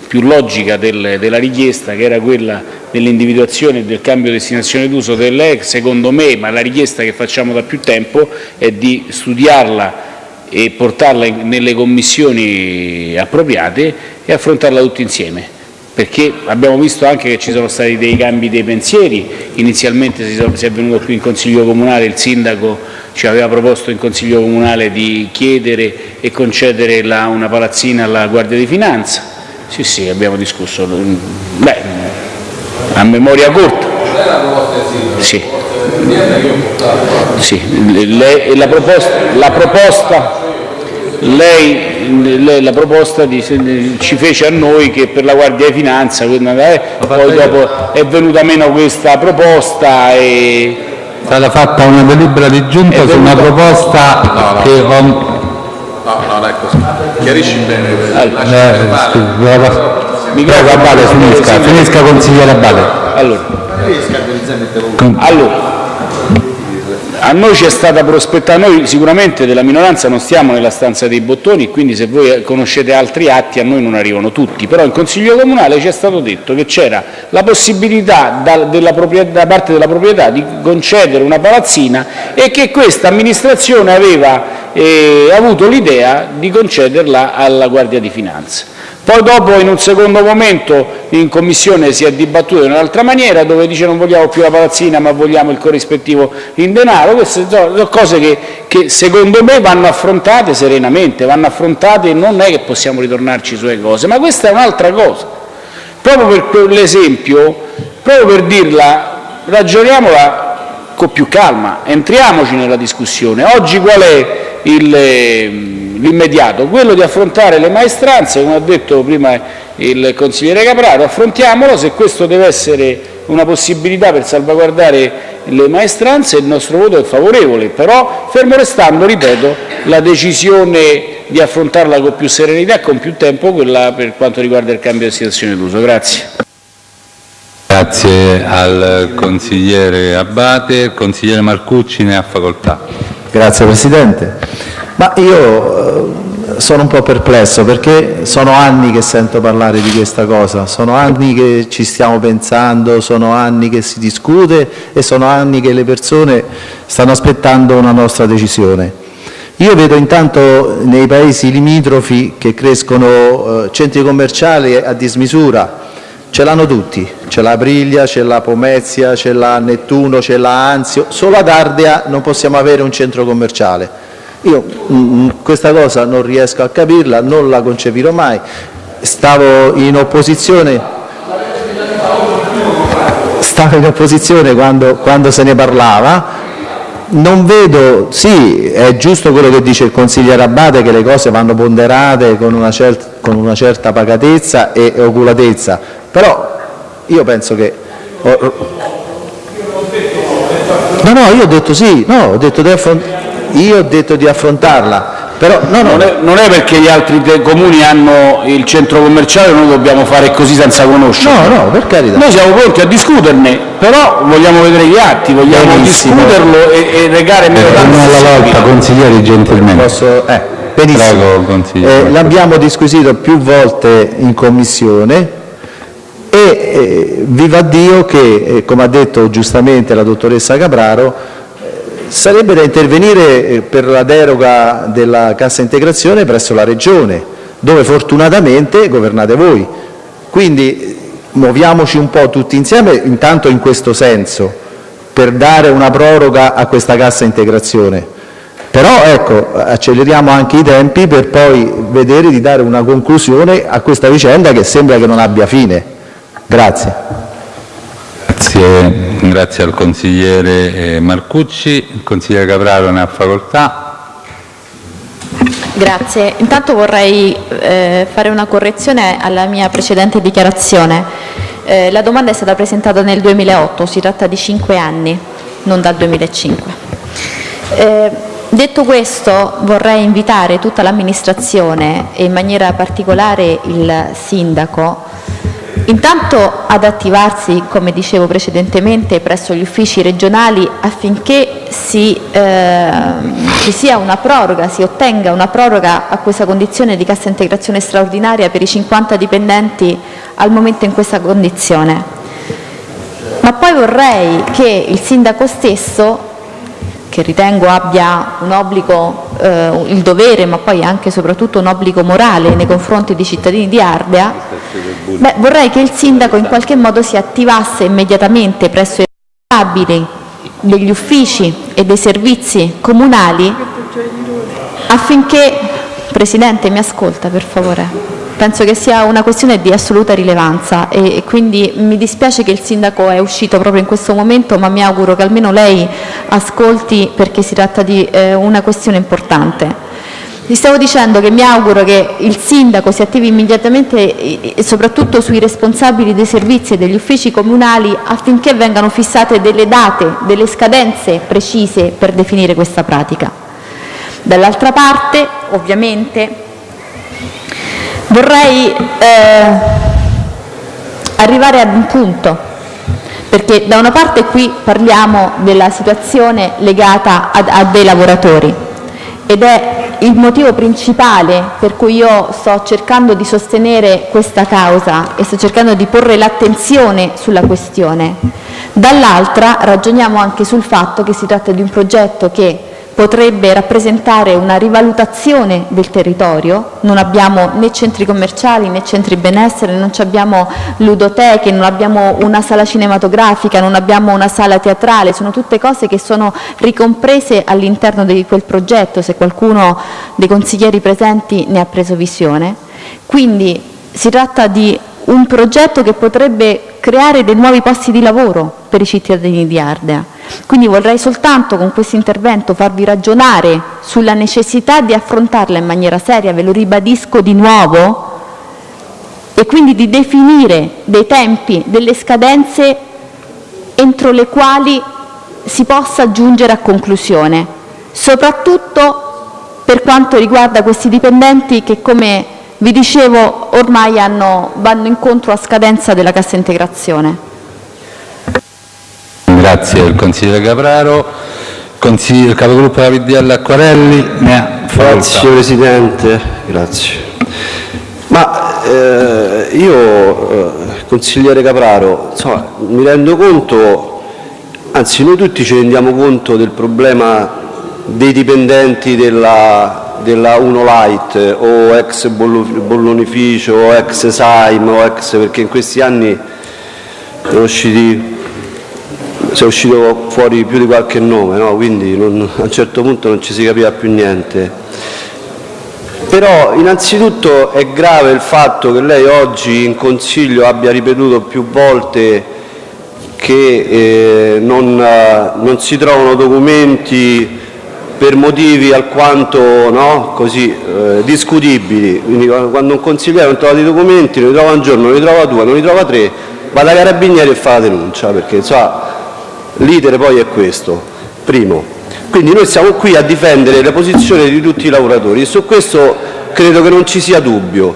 F: più logica del, della richiesta, che era quella dell'individuazione del cambio destinazione d'uso dell'EC, secondo me, ma la richiesta che facciamo da più tempo, è di studiarla e portarla nelle commissioni appropriate e affrontarla tutti insieme. Perché abbiamo visto anche che ci sono stati dei cambi dei pensieri, inizialmente si è venuto qui in Consiglio Comunale, il Sindaco ci aveva proposto in Consiglio Comunale di chiedere e concedere la, una palazzina alla Guardia di Finanza, sì sì abbiamo discusso, beh, a memoria corta. Sì. Sì, lei, la proposta, la proposta lei, lei, la proposta di, ci fece a noi che per la Guardia di Finanza, eh, poi dopo è venuta meno questa proposta e...
A: È stata fatta una delibera di giunta su una proposta no, no. che... Ho...
H: No, no, così. Chiarisci bene. Allora,
A: eh, Prego, Abate, finisca, finisca consigliere Abate.
F: Allora, allora a noi ci è stata prospettata, noi sicuramente della minoranza non stiamo nella stanza dei bottoni, quindi se voi conoscete altri atti a noi non arrivano tutti, però in Consiglio Comunale ci è stato detto che c'era la possibilità da, della da parte della proprietà di concedere una palazzina e che questa amministrazione aveva eh, avuto l'idea di concederla alla Guardia di Finanza. Poi dopo in un secondo momento in Commissione si è dibattuto in un'altra maniera dove dice non vogliamo più la palazzina ma vogliamo il corrispettivo in denaro, queste sono cose che, che secondo me vanno affrontate serenamente, vanno affrontate e non è che possiamo ritornarci sulle cose, ma questa è un'altra cosa. Proprio per l'esempio, proprio per dirla, ragioniamola con più calma, entriamoci nella discussione. Oggi qual è il l'immediato, quello di affrontare le maestranze, come ha detto prima il consigliere Capraro, affrontiamolo, se questo deve essere una possibilità per salvaguardare le maestranze il nostro voto è favorevole, però fermo restando, ripeto, la decisione di affrontarla con più serenità e con più tempo quella per quanto riguarda il cambio di situazione d'uso. Grazie.
A: Grazie al consigliere Abate. Il consigliere Marcucci ne ha facoltà.
M: Grazie Presidente. Ma io eh, sono un po' perplesso perché sono anni che sento parlare di questa cosa, sono anni che ci stiamo pensando, sono anni che si discute e sono anni che le persone stanno aspettando una nostra decisione. Io vedo intanto nei paesi limitrofi che crescono eh, centri commerciali a dismisura, ce l'hanno tutti, c'è la Briglia, c'è la Pomezia, c'è la Nettuno, c'è la Anzio, solo ad Ardea non possiamo avere un centro commerciale. Io mh, mm, mm, questa cosa non riesco a capirla, non la concepirò mai. Stavo in opposizione, stavo in opposizione quando, quando se ne parlava, non vedo, sì, è giusto quello che dice il consigliere Abate, che le cose vanno ponderate con una, certa, con una certa pacatezza e oculatezza, però io penso che... No, no, io ho detto sì, no, ho detto io ho detto di affrontarla, però no, no.
F: Non, è, non, è, perché gli altri comuni hanno il centro commerciale noi dobbiamo fare così senza conoscere.
M: No, no, per carità.
F: Noi siamo pronti a discuterne, però vogliamo vedere gli atti, vogliamo benissimo. discuterlo e, e regare meno
A: tanto. Eh, alla volta, consiglieri gentilmente.
M: Posso, eh, benissimo.
A: Prego,
M: eh, L'abbiamo disquisito più volte in commissione e eh, viva Dio che, eh, come ha detto giustamente la dottoressa Capraro, Sarebbe da intervenire eh, per la deroga della cassa integrazione presso la Regione, dove fortunatamente governate voi. Quindi muoviamoci un po' tutti insieme, intanto in questo senso, per dare una proroga a questa cassa integrazione. Però ecco, acceleriamo anche i tempi per poi vedere di dare una conclusione a questa vicenda che sembra che non abbia fine. Grazie.
A: Grazie, grazie al consigliere eh, Marcucci. Il consigliere Capraro ne ha facoltà.
K: Grazie. Intanto vorrei eh, fare una correzione alla mia precedente dichiarazione. Eh, la domanda è stata presentata nel 2008, si tratta di cinque anni, non dal 2005. Eh, detto questo vorrei invitare tutta l'amministrazione e in maniera particolare il sindaco Intanto ad attivarsi, come dicevo precedentemente, presso gli uffici regionali affinché si, eh, ci sia una proroga, si ottenga una proroga a questa condizione di cassa integrazione straordinaria per i 50 dipendenti al momento in questa condizione. Ma poi vorrei che il sindaco stesso, che ritengo abbia un obbligo, eh, il dovere, ma poi anche e soprattutto un obbligo morale nei confronti dei cittadini di Ardea, Beh, vorrei che il sindaco in qualche modo si attivasse immediatamente presso i responsabili degli uffici e dei servizi comunali affinché... Presidente, mi ascolta per favore? Penso che sia una questione di assoluta rilevanza e, quindi mi dispiace che il sindaco è uscito proprio in questo momento, ma mi auguro che almeno lei ascolti perché si tratta di eh, una questione importante. Vi stavo dicendo che mi auguro che il sindaco si attivi immediatamente e soprattutto sui responsabili dei servizi e degli uffici comunali affinché vengano fissate delle date, delle scadenze precise per definire questa pratica. Dall'altra parte, ovviamente, vorrei eh, arrivare ad un punto, perché da una parte qui parliamo della situazione legata a, a dei lavoratori ed è il motivo principale per cui io sto cercando di sostenere questa causa e sto cercando di porre l'attenzione sulla questione. Dall'altra ragioniamo anche sul fatto che si tratta di un progetto che potrebbe rappresentare una rivalutazione del territorio, non abbiamo né centri commerciali né centri benessere, non abbiamo ludoteche, non abbiamo una sala cinematografica, non abbiamo una sala teatrale, sono tutte cose che sono ricomprese all'interno di quel progetto, se qualcuno dei consiglieri presenti ne ha preso visione. Quindi si tratta di un progetto che potrebbe creare dei nuovi posti di lavoro per i cittadini di Ardea. Quindi vorrei soltanto con questo intervento farvi ragionare sulla necessità di affrontarla in maniera seria, ve lo ribadisco di nuovo, e quindi di definire dei tempi, delle scadenze entro le quali si possa giungere a conclusione, soprattutto per quanto riguarda questi dipendenti che, come vi dicevo, ormai hanno, vanno incontro a scadenza della cassa integrazione.
A: Grazie al consigliere Capraro. Consigliere, capogruppo della PDL Acquarelli.
D: Grazie Presidente. Grazie. Ma eh, io, eh, consigliere Capraro, insomma, mi rendo conto, anzi noi tutti ci rendiamo conto del problema dei dipendenti della, della Uno Light o ex bollonificio o ex Saim o ex perché in questi anni sono usciti si è uscito fuori più di qualche nome, no? quindi non, a un certo punto non ci si capiva più niente. Però innanzitutto è grave il fatto che lei oggi in Consiglio abbia ripetuto più volte che eh, non, non, si trovano documenti per motivi alquanto no, così, eh, discutibili. Quindi quando un consigliere non trova dei documenti, ne trova un giorno, ne trova due, non ne trova tre, va dai carabinieri e fa la denuncia, perché insomma, L'iter poi è questo. Primo. Quindi noi siamo qui a difendere le posizioni di tutti i lavoratori e su questo credo che non ci sia dubbio.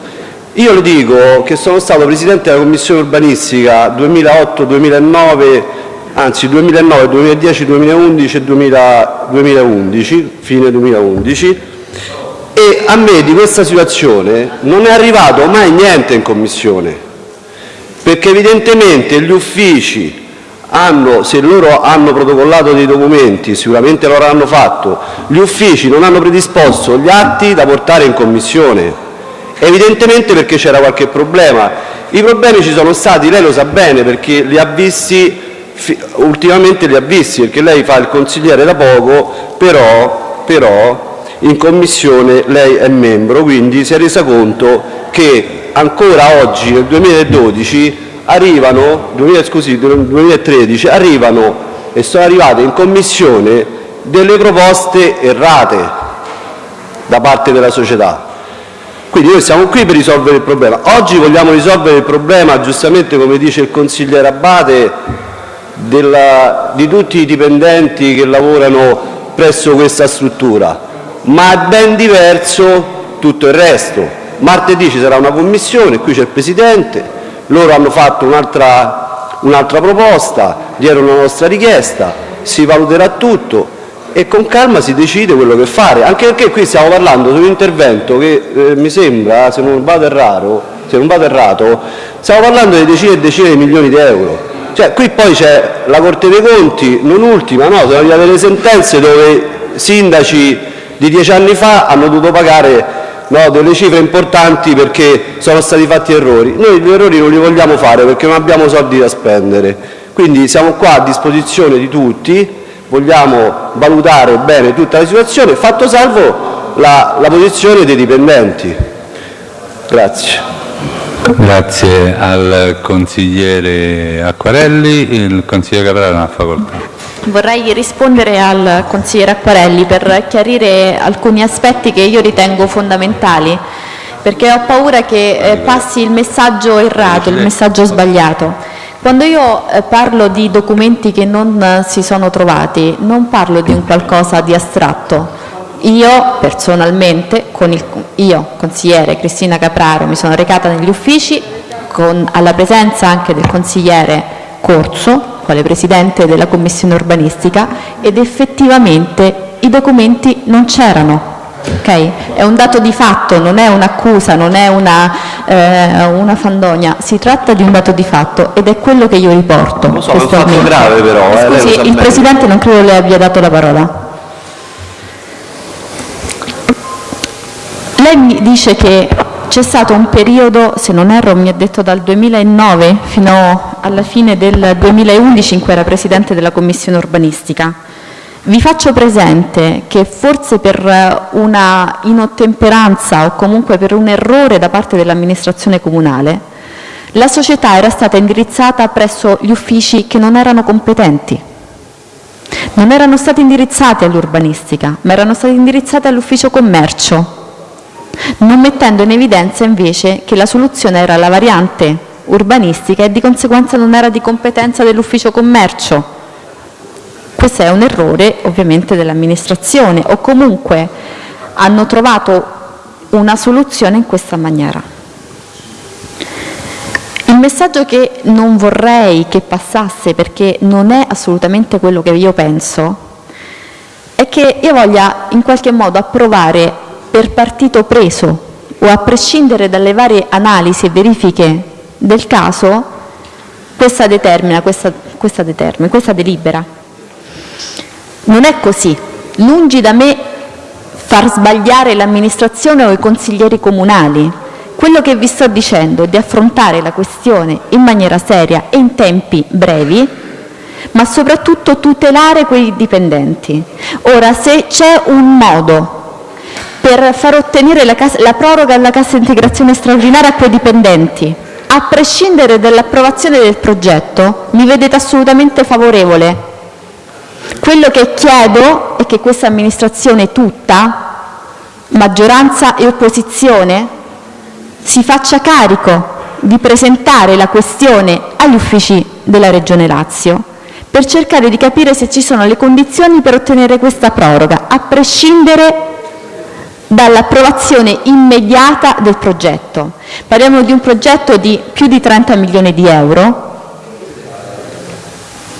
D: Io le dico che sono stato Presidente della Commissione urbanistica 2008-2009, anzi 2009, 2010, 2011 e 2011, fine 2011, e a me di questa situazione non è arrivato mai niente in Commissione, perché evidentemente gli uffici hanno, se loro hanno protocollato dei documenti, sicuramente lo avranno fatto, gli uffici non hanno predisposto gli atti da portare in Commissione, evidentemente perché c'era qualche problema. I problemi ci sono stati, lei lo sa bene perché li ha visti, ultimamente li ha visti, perché lei fa il consigliere da poco, però, però in Commissione lei è membro, quindi si è resa conto che ancora oggi, nel 2012, arrivano, 2000, scusi, 2013, arrivano e sono arrivate in Commissione delle proposte errate da parte della società. Quindi noi siamo qui per risolvere il problema. Oggi vogliamo risolvere il problema, giustamente come dice il consigliere Abate, della, di tutti i dipendenti che lavorano presso questa struttura, ma è ben diverso tutto il resto. Martedì ci sarà una commissione, qui c'è il Presidente, loro hanno fatto un'altra un proposta, dietro la nostra richiesta, si valuterà tutto e con calma si decide quello che fare, anche perché qui stiamo parlando di un intervento che eh, mi sembra, se non vado errato, se non vado errato, stiamo parlando di decine e decine di milioni di euro. Cioè, qui poi c'è la Corte dei Conti, non ultima, no, sono arrivate delle sentenze dove sindaci di dieci anni fa hanno dovuto pagare delle cifre importanti perché sono stati fatti errori. Noi gli errori non li vogliamo fare perché non abbiamo soldi da spendere. Quindi siamo qua a disposizione di tutti, vogliamo valutare bene tutta la situazione, fatto salvo la, la posizione dei dipendenti. Grazie.
A: Grazie al consigliere Acquarelli. Il consigliere Capraro ha facoltà.
K: Vorrei rispondere al consigliere Acquarelli per chiarire alcuni aspetti che io ritengo fondamentali, perché ho paura che eh, passi il messaggio errato, il messaggio sbagliato. Quando io eh, parlo di documenti che non eh, si sono trovati, non parlo di un qualcosa di astratto. Io personalmente, il, io consigliere Cristina Capraro, mi sono recata negli uffici con, alla presenza anche del consigliere Corso quale Presidente della Commissione urbanistica ed effettivamente i documenti non c'erano. Okay? È un dato di fatto, non è un'accusa, non è una, eh, una, fandonia, si tratta di un dato di fatto ed è quello che io riporto.
D: Lo so, è un fatto grave però.
K: Eh, Scusi, il Presidente non credo le abbia dato la parola. Lei mi dice che c'è stato un periodo, se non erro mi ha detto dal 2009 fino alla fine del 2011 in cui era Presidente della Commissione urbanistica. Vi faccio presente che forse per una inottemperanza o comunque per un errore da parte dell'amministrazione comunale, la società era stata indirizzata presso gli uffici che non erano competenti. Non erano stati indirizzati all'urbanistica, ma erano stati indirizzati all'ufficio commercio, non mettendo in evidenza invece che la soluzione era la variante urbanistica e di conseguenza non era di competenza dell'ufficio commercio. Questo è un errore ovviamente dell'amministrazione o comunque hanno trovato una soluzione in questa maniera. Il messaggio che non vorrei che passasse, perché non è assolutamente quello che io penso, è che io voglia in qualche modo approvare per partito preso o a prescindere dalle varie analisi e verifiche del caso questa determina, questa, questa, determina, questa delibera. Non è così. Lungi da me far sbagliare l'amministrazione o i consiglieri comunali. Quello che vi sto dicendo è di affrontare la questione in maniera seria e in tempi brevi, ma soprattutto tutelare quei dipendenti. Ora, se c'è un modo per far ottenere la, la proroga alla cassa integrazione straordinaria a quei dipendenti, a prescindere dall'approvazione del progetto, mi vedete assolutamente favorevole. Quello che chiedo è che questa amministrazione tutta, maggioranza e opposizione, si faccia carico di presentare la questione agli uffici della Regione Lazio per cercare di capire se ci sono le condizioni per ottenere questa proroga, a prescindere dall'approvazione immediata del progetto. Parliamo di un progetto di più di 30 milioni di euro,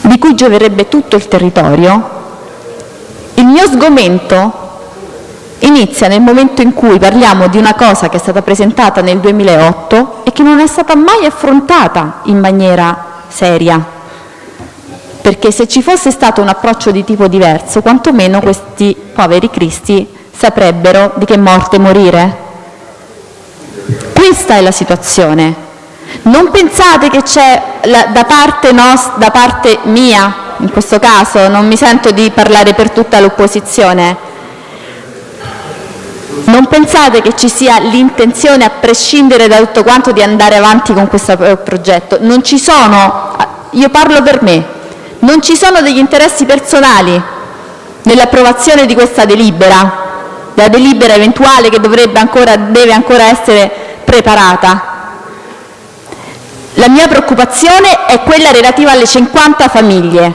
K: di cui gioverebbe tutto il territorio. Il mio sgomento inizia nel momento in cui parliamo di una cosa che è stata presentata nel 2008 e che non è stata mai affrontata in maniera seria. Perché se ci fosse stato un approccio di tipo diverso, quantomeno questi poveri cristi saprebbero di che morte morire? Questa è la situazione. Non pensate che c'è da parte, da parte mia, in questo caso, non mi sento di parlare per tutta l'opposizione, non pensate che ci sia l'intenzione, a prescindere da tutto quanto, di andare avanti con questo progetto. Non ci sono, io parlo per me, non ci sono degli interessi personali nell'approvazione di questa delibera la delibera eventuale che ancora, deve ancora essere preparata. La mia preoccupazione è quella relativa alle 50 famiglie.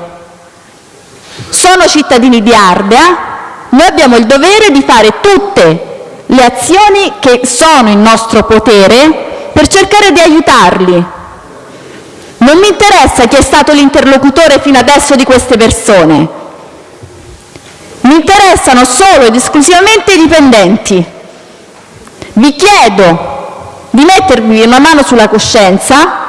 K: Sono cittadini di Ardea, noi abbiamo il dovere di fare tutte le azioni che sono in nostro potere per cercare di aiutarli. Non mi interessa chi è stato l'interlocutore fino adesso di queste persone, mi interessano solo ed esclusivamente i dipendenti. Vi chiedo di mettervi una mano sulla coscienza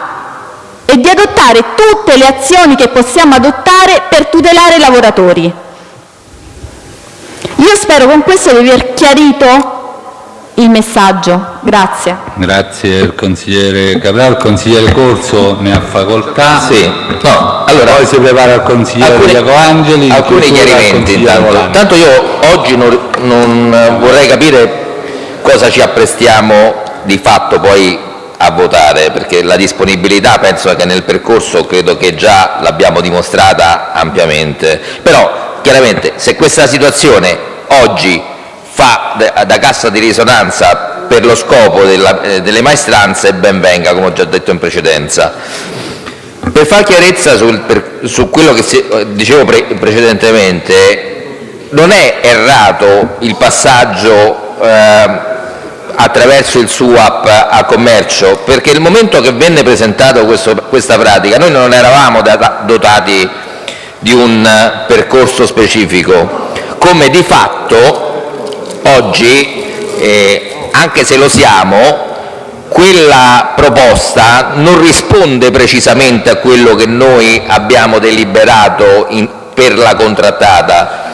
K: e di adottare tutte le azioni che possiamo adottare per tutelare i lavoratori. Io spero con questo di aver chiarito il messaggio. Grazie.
A: Grazie consigliere Cabral. Il consigliere Corso ne ha facoltà.
L: Sì. No, allora,
A: Poi si prepara il consigliere
L: alcuni,
A: Iaco Angeli.
L: alcuni chiarimenti intanto.
A: Volano.
L: Tanto io oggi non, non vorrei capire cosa ci apprestiamo di fatto poi a votare, perché la disponibilità penso che nel percorso credo che già l'abbiamo dimostrata ampiamente. Però chiaramente se questa situazione oggi fa da- da cassa di risonanza per lo scopo della- eh, delle maestranze, ben venga, come ho già detto in precedenza. Per far chiarezza sul- per- su quello che si- dicevo pre- precedentemente, non è errato il passaggio eh, attraverso il SUAP a commercio, perché il momento che venne presentato questo- questa pratica noi non eravamo data- dotati di un percorso specifico, come di fatto oggi, eh, anche se lo siamo, quella proposta non risponde precisamente a quello che noi abbiamo deliberato in- per la contrattata.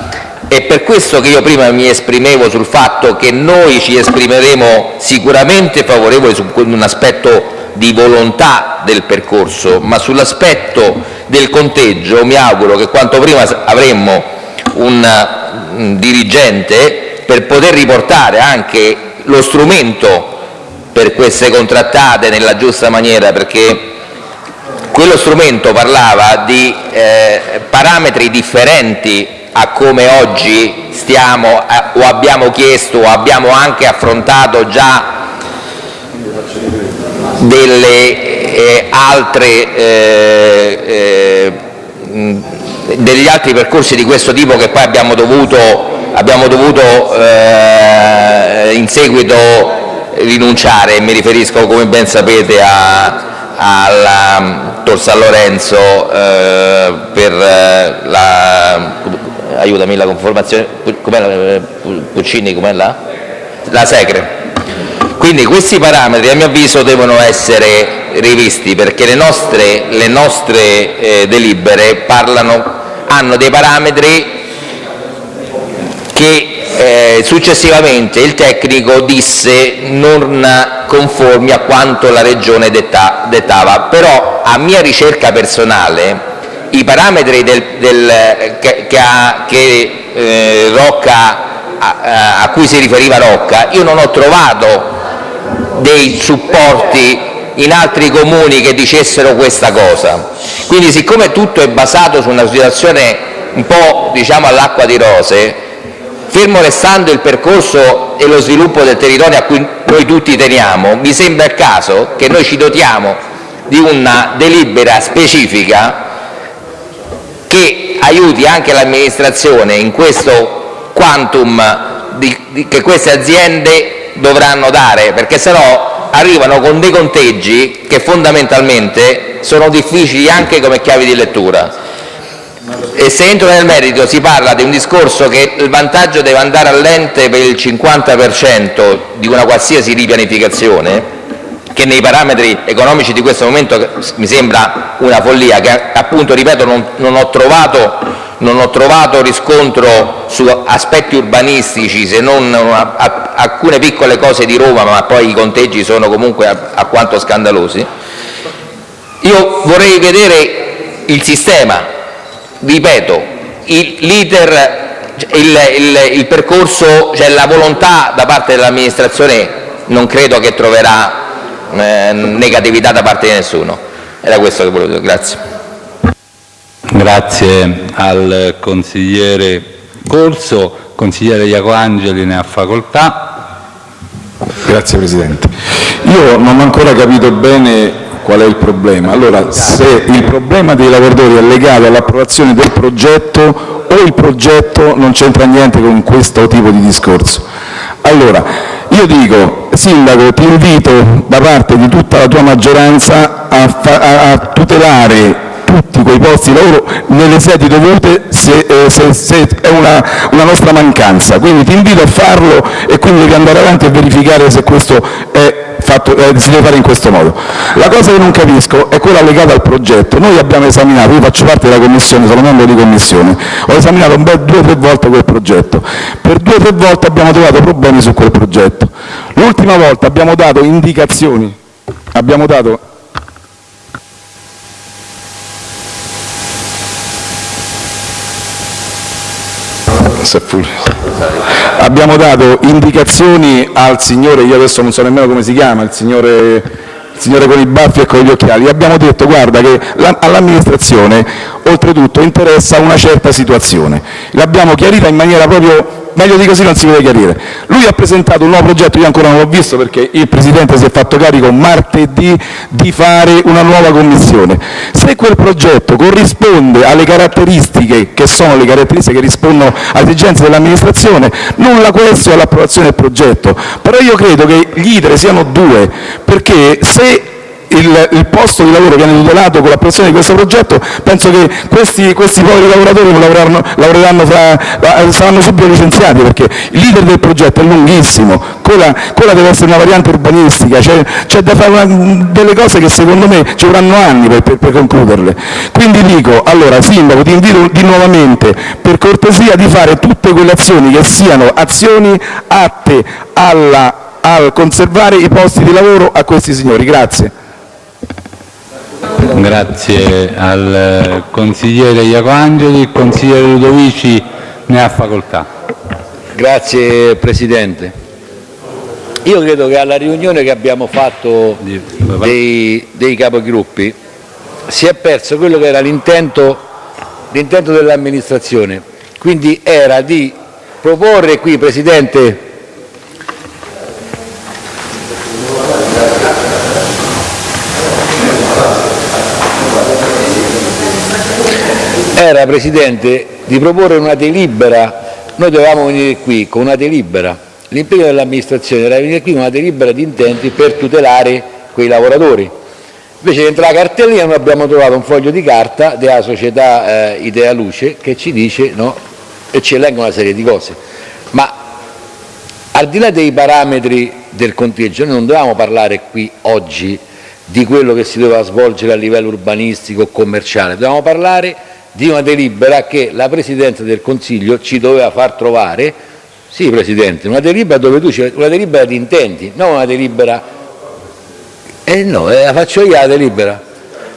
L: È per questo che io prima mi esprimevo sul fatto che noi ci esprimeremo sicuramente favorevoli su un aspetto di volontà del percorso, ma sull'aspetto del conteggio mi auguro che quanto prima avremmo un un dirigente per poter riportare anche lo strumento per queste contrattate nella giusta maniera, perché quello strumento parlava di eh, parametri differenti a come oggi stiamo eh, o abbiamo chiesto o abbiamo anche affrontato già delle eh, altre eh, eh, degli altri percorsi di questo tipo che poi abbiamo dovuto, abbiamo dovuto eh, in seguito rinunciare, mi riferisco come ben sapete alla mm, Tor San Lorenzo eh, per eh, la, aiutami, la conformazione, com'è la, eh, Puccini, com'è la? La Secre. Quindi questi parametri a mio avviso devono essere rivisti perché le nostre, le nostre eh, delibere parlano, hanno dei parametri che eh, successivamente il tecnico disse non conformi a quanto la Regione detta- dettava. Però a mia ricerca personale i parametri del, del, che, che che, eh, Rocca, a, a cui si riferiva Rocca, io non ho trovato dei supporti in altri comuni che dicessero questa cosa. Quindi siccome tutto è basato su una situazione un po' diciamo all'acqua di rose, fermo restando il percorso e lo sviluppo del territorio a cui noi tutti teniamo, mi sembra il caso che noi ci dotiamo di una delibera specifica che aiuti anche l'amministrazione in questo quantum di- di- che queste aziende dovranno dare, perché sennò arrivano con dei conteggi che fondamentalmente sono difficili anche come chiavi di lettura. E se entro nel merito si parla di un discorso che il vantaggio deve andare all'ente per il 50% di una qualsiasi ripianificazione, che nei parametri economici di questo momento mi sembra una follia, che appunto, ripeto, non, non ho trovato, non ho trovato riscontro su aspetti urbanistici se non una- a- alcune piccole cose di Roma, ma poi i conteggi sono comunque a- alquanto scandalosi. Io vorrei vedere il sistema, ripeto, il- l'iter, il, il- il percorso, cioè la volontà da parte dell'amministrazione non credo che troverà eh, negatività da parte di nessuno. Era questo che volevo dire, grazie.
A: Grazie al consigliere Corso. Consigliere Iaco Angeli ne ha facoltà.
N: Grazie Presidente. Io non ho ancora capito bene qual è il problema. Allora, se il problema dei lavoratori è legato all'approvazione del progetto o il progetto non c'entra niente con questo tipo di discorso. Allora, io dico, Sindaco, ti invito da parte di tutta la tua maggioranza a, a tutelare tutti quei posti di lavoro nelle sedi dovute se, eh, se- se è una, una nostra mancanza. Quindi ti invito a farlo e quindi devi andare avanti e verificare se questo fatto, eh, si deve fare in questo modo. La cosa che non capisco è quella legata al progetto. Noi abbiamo esaminato, io faccio parte della commissione, sono membro di commissione, ho esaminato un bel due o tre volte quel progetto. Per due o tre volte abbiamo trovato problemi su quel progetto. L'ultima volta abbiamo dato indicazioni, abbiamo dato abbiamo dato indicazioni al signore, io adesso non so nemmeno come si chiama, il signore, il signore con i baffi e con gli occhiali, abbiamo detto guarda che all'amministrazione oltretutto interessa una certa situazione. L'abbiamo chiarita in maniera proprio meglio di così non si può chiarire. Lui ha presentato un nuovo progetto, io ancora non l'ho visto perché il Presidente si è fatto carico martedì di fare una nuova commissione. Se quel progetto corrisponde alle caratteristiche che sono le caratteristiche che rispondono alle esigenze dell'amministrazione, nulla questo all'approvazione del progetto. Però io credo che gli idre siano due, perché se il, posto di lavoro viene tutelato con l'approvazione di questo progetto, penso che questi, questi poveri lavoratori lavoreranno, lavoreranno fra, saranno subito licenziati perché leader del progetto è lunghissimo, quella, quella deve essere una variante urbanistica, c'è da fare una, delle cose che secondo me ci vorranno anni per, per, per, concluderle. Quindi dico, allora Sindaco ti invito di nuovamente per cortesia di fare tutte quelle azioni che siano azioni atte alla, al conservare i posti di lavoro a questi signori. Grazie.
A: Grazie al consigliere Iacoangeli. Il consigliere Ludovici ne ha facoltà.
B: Grazie Presidente. Io credo che alla riunione che abbiamo fatto dei, dei capogruppi si è perso quello che era l'intento dell'amministrazione, quindi era di proporre qui, Presidente, Presidente di proporre una delibera, noi dovevamo venire qui con una delibera, l'impegno dell'amministrazione era venire qui con una delibera di intenti per tutelare quei lavoratori. Invece dentro la cartellina noi abbiamo trovato un foglio di carta della società eh, Idea Luce che ci dice no, e ci elenca una serie di cose. Ma al di là dei parametri del conteggio, noi non dovevamo parlare qui oggi di quello che si doveva svolgere a livello urbanistico o commerciale, dovevamo parlare di una delibera che la Presidenza del Consiglio ci doveva far trovare, sì Presidente, una delibera dove tu una delibera di intenti, non una delibera, eh no, la faccio io la delibera,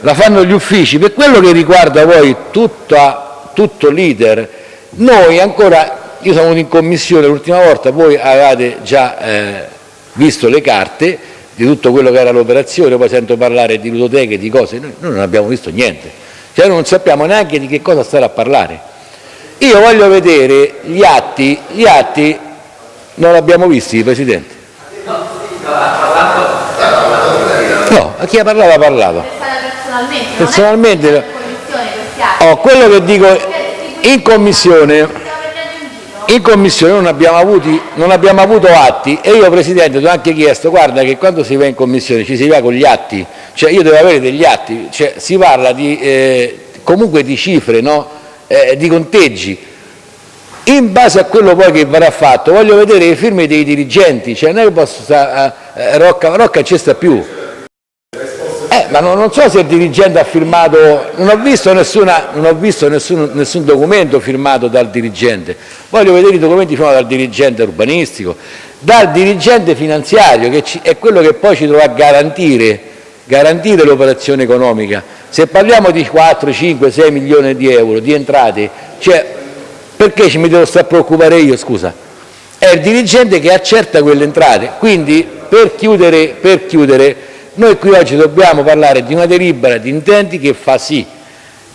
B: la fanno gli uffici, per quello che riguarda poi tutta, tutto l'iter, noi ancora, io sono in commissione l'ultima volta, voi avevate già eh, visto le carte di tutto quello che era l'operazione, poi sento parlare di ludoteche, di cose, noi, noi non abbiamo visto niente cioè non sappiamo neanche di che cosa stare a parlare. Io voglio vedere gli atti, gli atti non li abbiamo visti, Presidente. No, a chi ha parlato ha parlato. Personalmente. Oh, quello che dico in commissione, in commissione non abbiamo, avuti, non abbiamo avuto atti e io Presidente ti ho anche chiesto, guarda che quando si va in commissione ci si va con gli atti cioè io devo avere degli atti, cioè, si parla di, eh, comunque di cifre, no? eh, di conteggi. In base a quello poi che verrà fatto, voglio vedere le firme dei dirigenti, cioè non posso stare, eh, Rocca, Rocca ci sta più. Eh, ma non, non, so se il dirigente ha firmato, non ho visto, nessuna, non ho visto nessun, nessun, documento firmato dal dirigente, voglio vedere i documenti firmati dal dirigente urbanistico, dal dirigente finanziario, che ci, è quello che poi ci dovrà garantire garantire l'operazione economica. Se parliamo di 4, 5, 6 milioni di euro di entrate, cioè, perché ci mi devo stare preoccupare io, scusa? È il dirigente che accerta quelle entrate, quindi per chiudere, per chiudere noi qui oggi dobbiamo parlare di una delibera di intenti che fa sì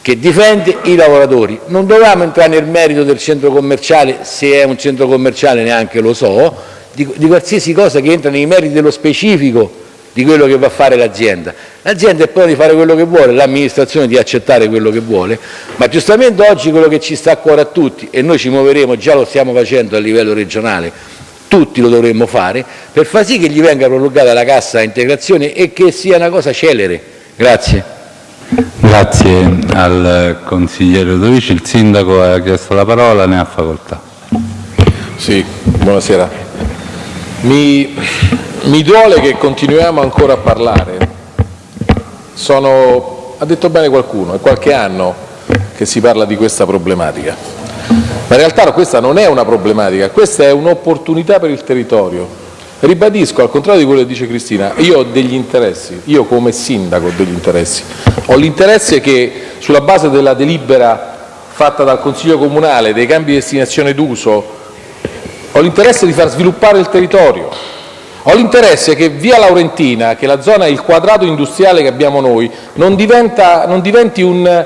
B: che difende i lavoratori. Non dovevamo entrare nel merito del centro commerciale, se è un centro commerciale neanche lo so, di, di qualsiasi cosa che entra nei meriti dello specifico di quello che va a fare l'azienda. L'azienda è pronta di fare quello che vuole, l'amministrazione di accettare quello che vuole, ma giustamente oggi quello che ci sta a cuore a tutti, e noi ci muoveremo, già lo stiamo facendo a livello regionale, tutti lo dovremmo fare, per far sì che gli venga prolungata la cassa integrazione e che sia una cosa celere. Grazie.
A: Grazie al consigliere Ludovici. Il sindaco ha chiesto la parola, ne ha facoltà.
H: Sì, buonasera. Mi
E: mi duole che continuiamo ancora a parlare. Sono, ha detto bene qualcuno, è qualche anno che si parla di questa problematica. Ma in realtà questa non è una problematica, questa è un'opportunità per il territorio. Ribadisco, al contrario di quello che dice Cristina, io ho degli interessi, io come sindaco ho degli interessi. Ho l'interesse che sulla base della delibera fatta dal Consiglio Comunale dei cambi di destinazione d'uso ho l'interesse di far sviluppare il territorio, ho l'interesse che via Laurentina, che è la zona, il quadrato industriale che abbiamo noi, non, diventa, non diventi un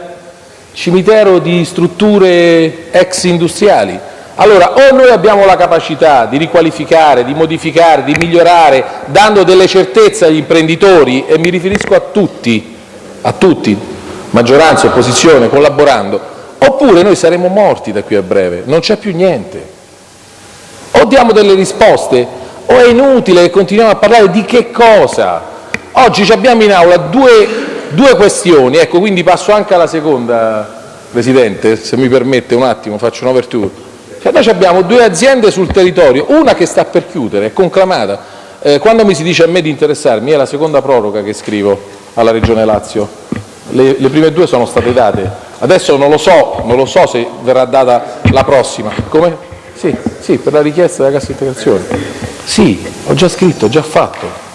E: cimitero di strutture ex industriali. Allora, o noi abbiamo la capacità di riqualificare, di modificare, di migliorare, dando delle certezze agli imprenditori, e mi riferisco a tutti, a tutti, maggioranza, opposizione, collaborando, oppure noi saremo morti da qui a breve, non c'è più niente. O diamo delle risposte o è inutile che continuiamo a parlare di che cosa. Oggi abbiamo in aula due, due questioni, ecco, quindi passo anche alla seconda, Presidente, se mi permette un attimo, faccio un'overture. Cioè noi abbiamo due aziende sul territorio, una che sta per chiudere, è conclamata. Eh, quando mi si dice a me di interessarmi, è la seconda proroga che scrivo alla Regione Lazio. Le, le prime due sono state date. Adesso non lo so, non lo so se verrà data la prossima. Come? Sì, sì, per la richiesta della cassa integrazione. Sì, ho già scritto, ho già fatto.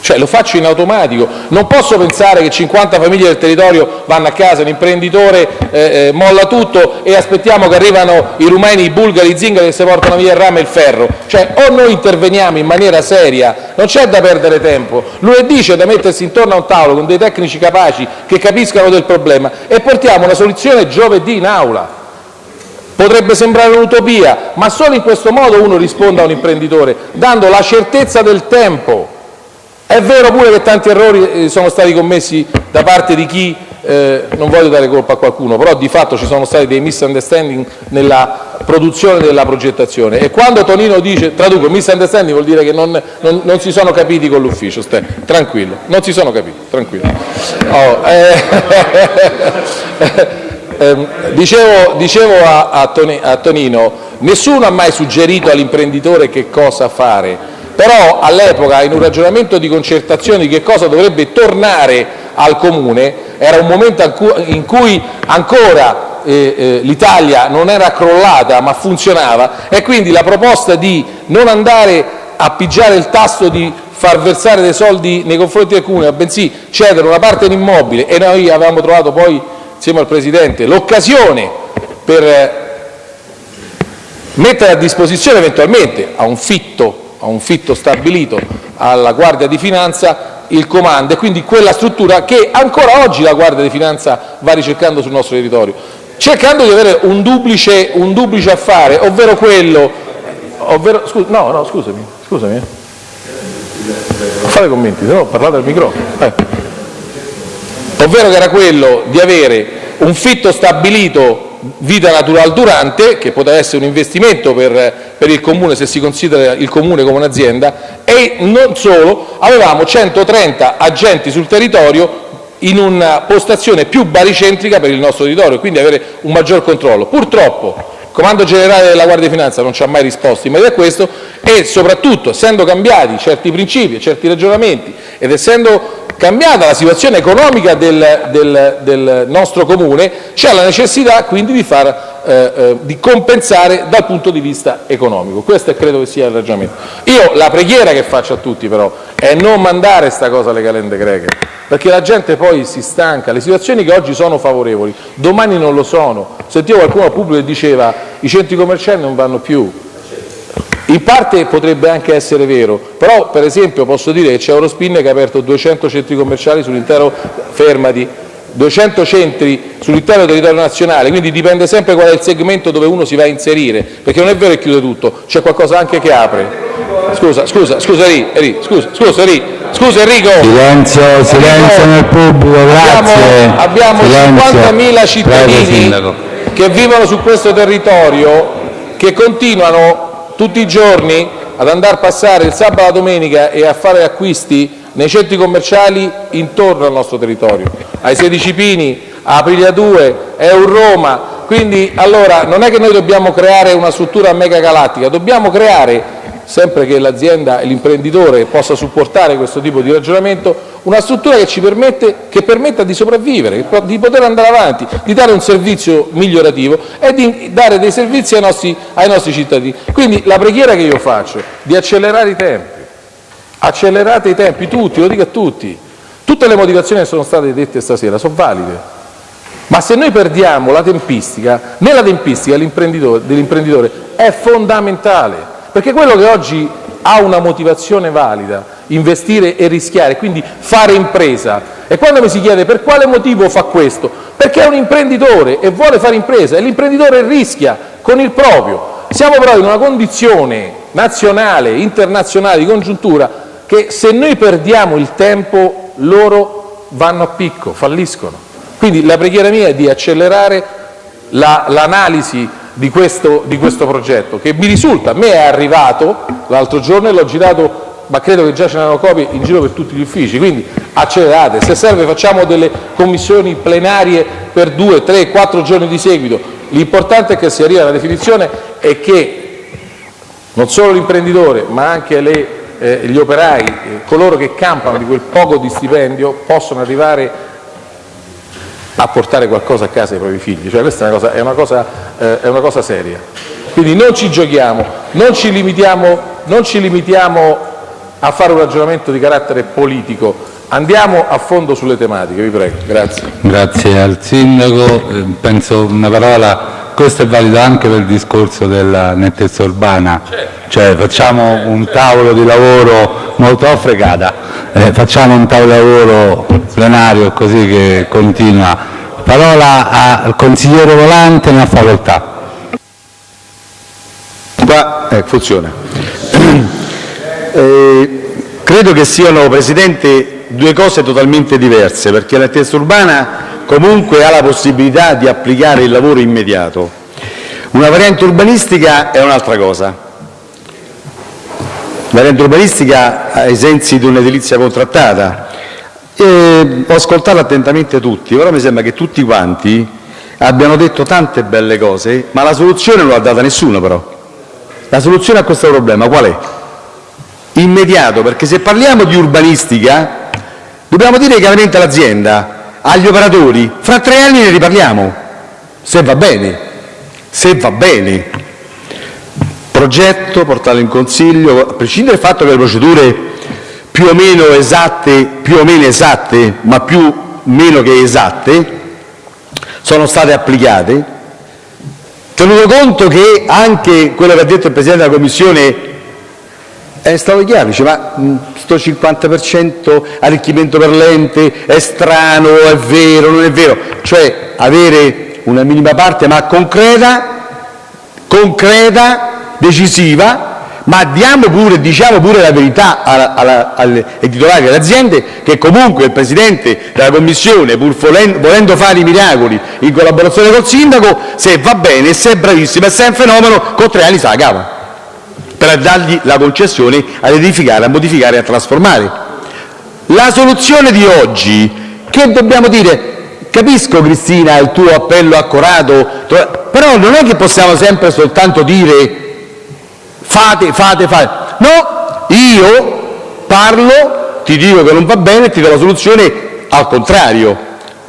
E: Cioè lo faccio in automatico, non posso pensare che 50 famiglie del territorio vanno a casa, l'imprenditore eh, eh, molla tutto e aspettiamo che arrivano i rumeni, i bulgari, i zingari che si portano via il rame e il ferro. Cioè o noi interveniamo in maniera seria, non c'è da perdere tempo, lunedì c'è da mettersi intorno a un tavolo con dei tecnici capaci che capiscano del problema e portiamo una soluzione giovedì in aula. Potrebbe sembrare un'utopia, ma solo in questo modo uno risponde a un imprenditore, dando la certezza del tempo. È vero pure che tanti errori eh, sono stati commessi da parte di chi, eh, non voglio dare colpa a qualcuno, però di fatto ci sono stati dei misunderstanding nella produzione della progettazione e quando Tonino dice, traduco, misunderstanding vuol dire che non, non, non si sono capiti con l'ufficio, tranquillo, non si sono capiti, tranquillo. Oh, eh, dicevo, dicevo a, a, Toni, a Tonino, nessuno ha mai suggerito all'imprenditore che cosa fare, però all'epoca in un ragionamento di concertazione di che cosa dovrebbe tornare al Comune, era un momento in cui ancora eh, eh, l'Italia non era crollata ma funzionava e quindi la proposta di non andare a pigiare il tasto di far versare dei soldi nei confronti del Comune, bensì cedere una parte in immobile e noi avevamo trovato poi insieme al Presidente, l'occasione per eh, mettere a disposizione eventualmente a un fitto, a un fitto stabilito alla Guardia di Finanza il comando e quindi quella struttura che ancora oggi la Guardia di Finanza va ricercando sul nostro territorio, cercando di avere un duplice, un duplice affare, ovvero quello, ovvero, scu no, no, scusami, scusami, eh. fate commenti, no, parlate al microfono. Eh ovvero che era quello di avere un fitto stabilito vita natural durante, che poteva essere un investimento per, per il Comune se si considera il Comune come un'azienda, e non solo, avevamo 130 agenti sul territorio in una postazione più baricentrica per il nostro territorio, quindi avere un maggior controllo. Purtroppo il Comando Generale della Guardia di Finanza non ci ha mai risposto in merito a questo e soprattutto essendo cambiati certi principi e certi ragionamenti ed essendo cambiata la situazione economica del, del, del nostro Comune, c'è la necessità quindi di, far, eh, eh, di, compensare dal punto di vista economico. Questo credo che sia il ragionamento. Io la preghiera che faccio a tutti però è non mandare questa cosa alle calende greche, perché la gente poi si stanca, le situazioni che oggi sono favorevoli, domani non lo sono. Sentivo qualcuno al pubblico che diceva i centri commerciali non vanno più, in parte potrebbe anche essere vero, però per esempio posso dire che c'è Eurospin che ha aperto 200 centri commerciali sull'intero fermati, 200 centri sull'intero territorio nazionale, quindi dipende sempre qual è il segmento dove uno si va a inserire, perché non è vero che chiude tutto, c'è qualcosa anche che apre. Scusa, scusa, scusa Enrico, scusa, scusa, scusa Enrico.
A: Silenzio, silenzio nel pubblico, grazie.
E: Abbiamo, abbiamo 50.000 cittadini Prego, che vivono su questo territorio che continuano tutti i giorni ad andare a passare il sabato e la domenica e a fare acquisti nei centri commerciali intorno al nostro territorio, ai 16 Pini, a Aprilia 2, Euroma, quindi allora non è che noi dobbiamo creare una struttura mega galattica, dobbiamo creare sempre che l'azienda e l'imprenditore possa supportare questo tipo di ragionamento, una struttura che ci permetta di sopravvivere, di poter andare avanti, di dare un servizio migliorativo e di dare dei servizi ai nostri, cittadini. Quindi la preghiera che io faccio di accelerare i tempi, accelerate i tempi tutti, lo dico a tutti, tutte le motivazioni che sono state dette stasera sono valide, ma se noi perdiamo la tempistica, nella tempistica dell'imprenditore è fondamentale, perché quello che oggi ha una motivazione valida, investire e rischiare, quindi fare impresa, e quando mi si chiede per quale motivo fa questo, perché è un imprenditore e vuole fare impresa e l'imprenditore rischia con il proprio. Siamo però in una condizione nazionale, internazionale, di congiuntura, che se noi perdiamo il tempo loro vanno a picco, falliscono. Quindi la preghiera mia è di accelerare l'analisi la, di, questo, di questo progetto, che mi risulta, a me è arrivato l'altro giorno e l'ho girato ma credo che già ce n'erano copie in giro per tutti gli uffici, quindi accelerate, se serve facciamo delle commissioni plenarie per due, tre, quattro giorni di seguito, l'importante è che si arrivi alla definizione e che non solo l'imprenditore ma anche le, eh, gli operai, eh, coloro che campano di quel poco di stipendio possano arrivare a portare qualcosa a casa ai propri figli, cioè questa è una cosa, è una cosa, eh, è una cosa seria. Quindi non ci giochiamo, non ci, limitiamo, non ci limitiamo a fare un ragionamento di carattere politico, andiamo a fondo sulle tematiche, vi prego. Grazie.
A: Grazie al Sindaco, eh, penso una parola, questo è valido anche per il discorso della nettezza urbana, cioè facciamo un tavolo di lavoro molto fregata, eh, facciamo un tavolo di lavoro plenario così che continua. Parola al consigliere Volante, ne facoltà.
J: Qua, eh, funziona. Eh, credo che siano, Presidente, due cose totalmente diverse, perché la testa urbana comunque ha la possibilità di applicare il lavoro immediato. Una variante urbanistica è un'altra cosa. La variante urbanistica ai sensi di un'edilizia contrattata. E ho ascoltato attentamente tutti, però mi sembra che tutti quanti abbiano detto tante belle cose, ma la soluzione non l'ha data nessuno però. La soluzione a questo problema qual è? Immediato, perché se parliamo di urbanistica dobbiamo dire chiaramente all'azienda, agli operatori, fra tre anni ne riparliamo, se va bene, se va bene. Progetto, portarlo in consiglio, a prescindere dal fatto che le procedure più o meno esatte, più o meno esatte, ma più o meno che esatte, sono state applicate, Tenuto conto che anche quello che ha detto il Presidente della Commissione è stato chiaro, dice ma questo 50% arricchimento per l'ente è strano, è vero, non è vero, cioè avere una minima parte ma concreta, concreta, decisiva, ma diamo pure, diciamo pure la verità ai titolari delle aziende che comunque il Presidente della Commissione, pur volendo fare i miracoli in collaborazione col Sindaco, se va bene, se è bravissimo e se è un fenomeno, con tre anni se la cava per dargli la concessione ad edificare, a modificare e a trasformare. La soluzione di oggi, che dobbiamo dire? Capisco Cristina il tuo appello accorato, però non è che possiamo sempre soltanto dire fate, fate, fate. No, io parlo, ti dico che non va bene e ti do la soluzione al contrario.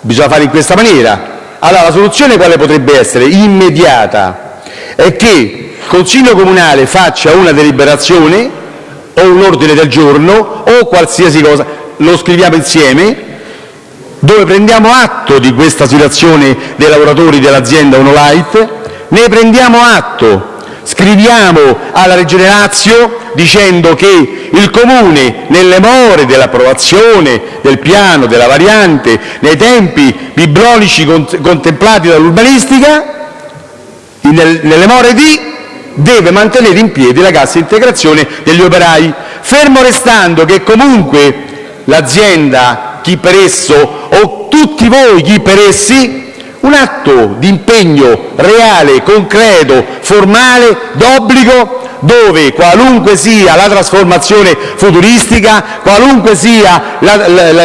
J: Bisogna fare in questa maniera. Allora, la soluzione quale potrebbe essere? Immediata. È che il Consiglio Comunale faccia una deliberazione o un ordine del giorno o qualsiasi cosa, lo scriviamo insieme, dove prendiamo atto di questa situazione dei lavoratori dell'azienda Onolight, ne prendiamo atto. Scriviamo alla Regione Lazio dicendo che il Comune, nelle more dell'approvazione del piano, della variante, nei tempi biblici contemplati dall'urbanistica, nelle more di deve mantenere in piedi la cassa integrazione degli operai, fermo restando che comunque l'azienda, chi per esso, o tutti voi chi per essi, un atto di impegno reale, concreto, formale, d'obbligo, dove qualunque sia la trasformazione futuristica, qualunque sia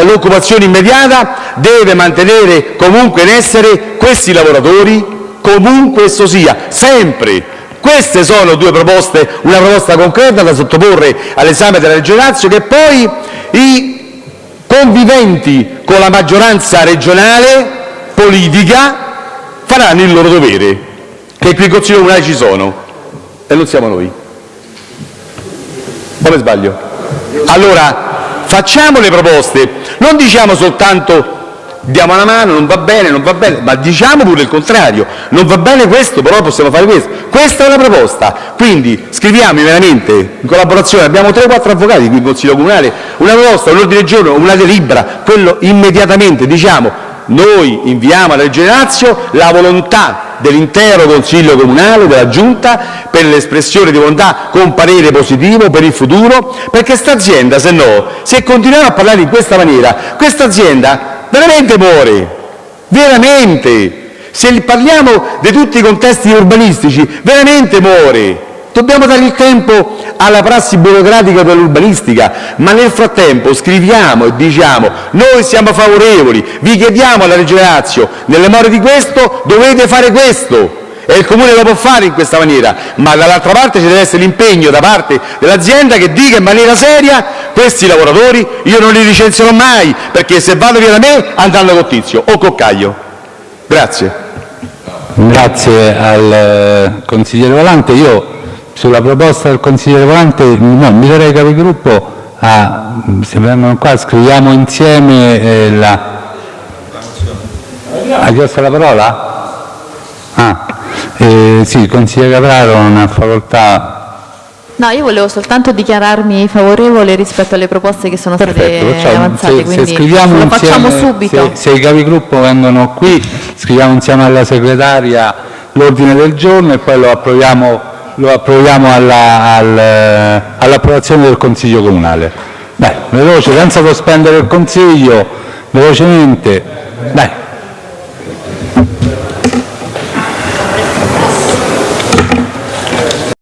J: l'occupazione immediata, deve mantenere comunque in essere questi lavoratori, comunque esso sia, sempre Queste sono due proposte, una proposta concreta da sottoporre all'esame della Regione Lazio che poi i conviventi con la maggioranza regionale politica faranno il loro dovere, che qui in Consiglio Comunale ci sono e non siamo noi. Come sbaglio? Allora, facciamo le proposte, non diciamo soltanto diamo una mano, non va bene, non va bene, ma diciamo pure il contrario, non va bene questo, però possiamo fare questo. Questa è la proposta, quindi scriviamo veramente in collaborazione, abbiamo 3-4 avvocati qui in Consiglio Comunale, una proposta, un ordine del giorno, una delibera, quello immediatamente diciamo noi inviamo alla Regione Lazio la volontà dell'intero Consiglio Comunale, della Giunta, per l'espressione di volontà con parere positivo per il futuro, perché sta azienda, se no, se continuiamo a parlare in questa maniera, questa azienda veramente muore, veramente. Se parliamo di tutti i contesti urbanistici, veramente muore. Dobbiamo dare il tempo alla prassi burocratica dell'urbanistica, ma nel frattempo scriviamo e diciamo noi siamo favorevoli, vi chiediamo alla Regione Lazio, nelle more di questo dovete fare questo, e il Comune lo può fare in questa maniera, ma dall'altra parte ci deve essere l'impegno da parte dell'azienda che dica in maniera seria questi lavoratori io non li licenzierò mai, perché se vanno via da me andranno con Tizio o con Caio. Grazie.
A: Grazie al eh, consigliere Volante. Io sulla proposta del consigliere Volante inviterei i capigruppo a, se vengono qua, scriviamo insieme eh, la... Ha chiesto la parola? Ah, eh, sì, il consigliere Capraro ha facoltà
K: No, io volevo soltanto dichiararmi favorevole rispetto alle proposte che sono
A: Perfetto,
K: state
A: facciamo,
K: avanzate,
A: se,
K: quindi
A: se scriviamo
K: lo facciamo
A: insieme,
K: subito.
A: Se, se i capigruppo vengono qui, scriviamo insieme alla segretaria l'ordine del giorno e poi lo approviamo, lo approviamo alla, al, all'approvazione del Consiglio Comunale. Dai, veloce, senza sospendere il Consiglio, velocemente. Dai.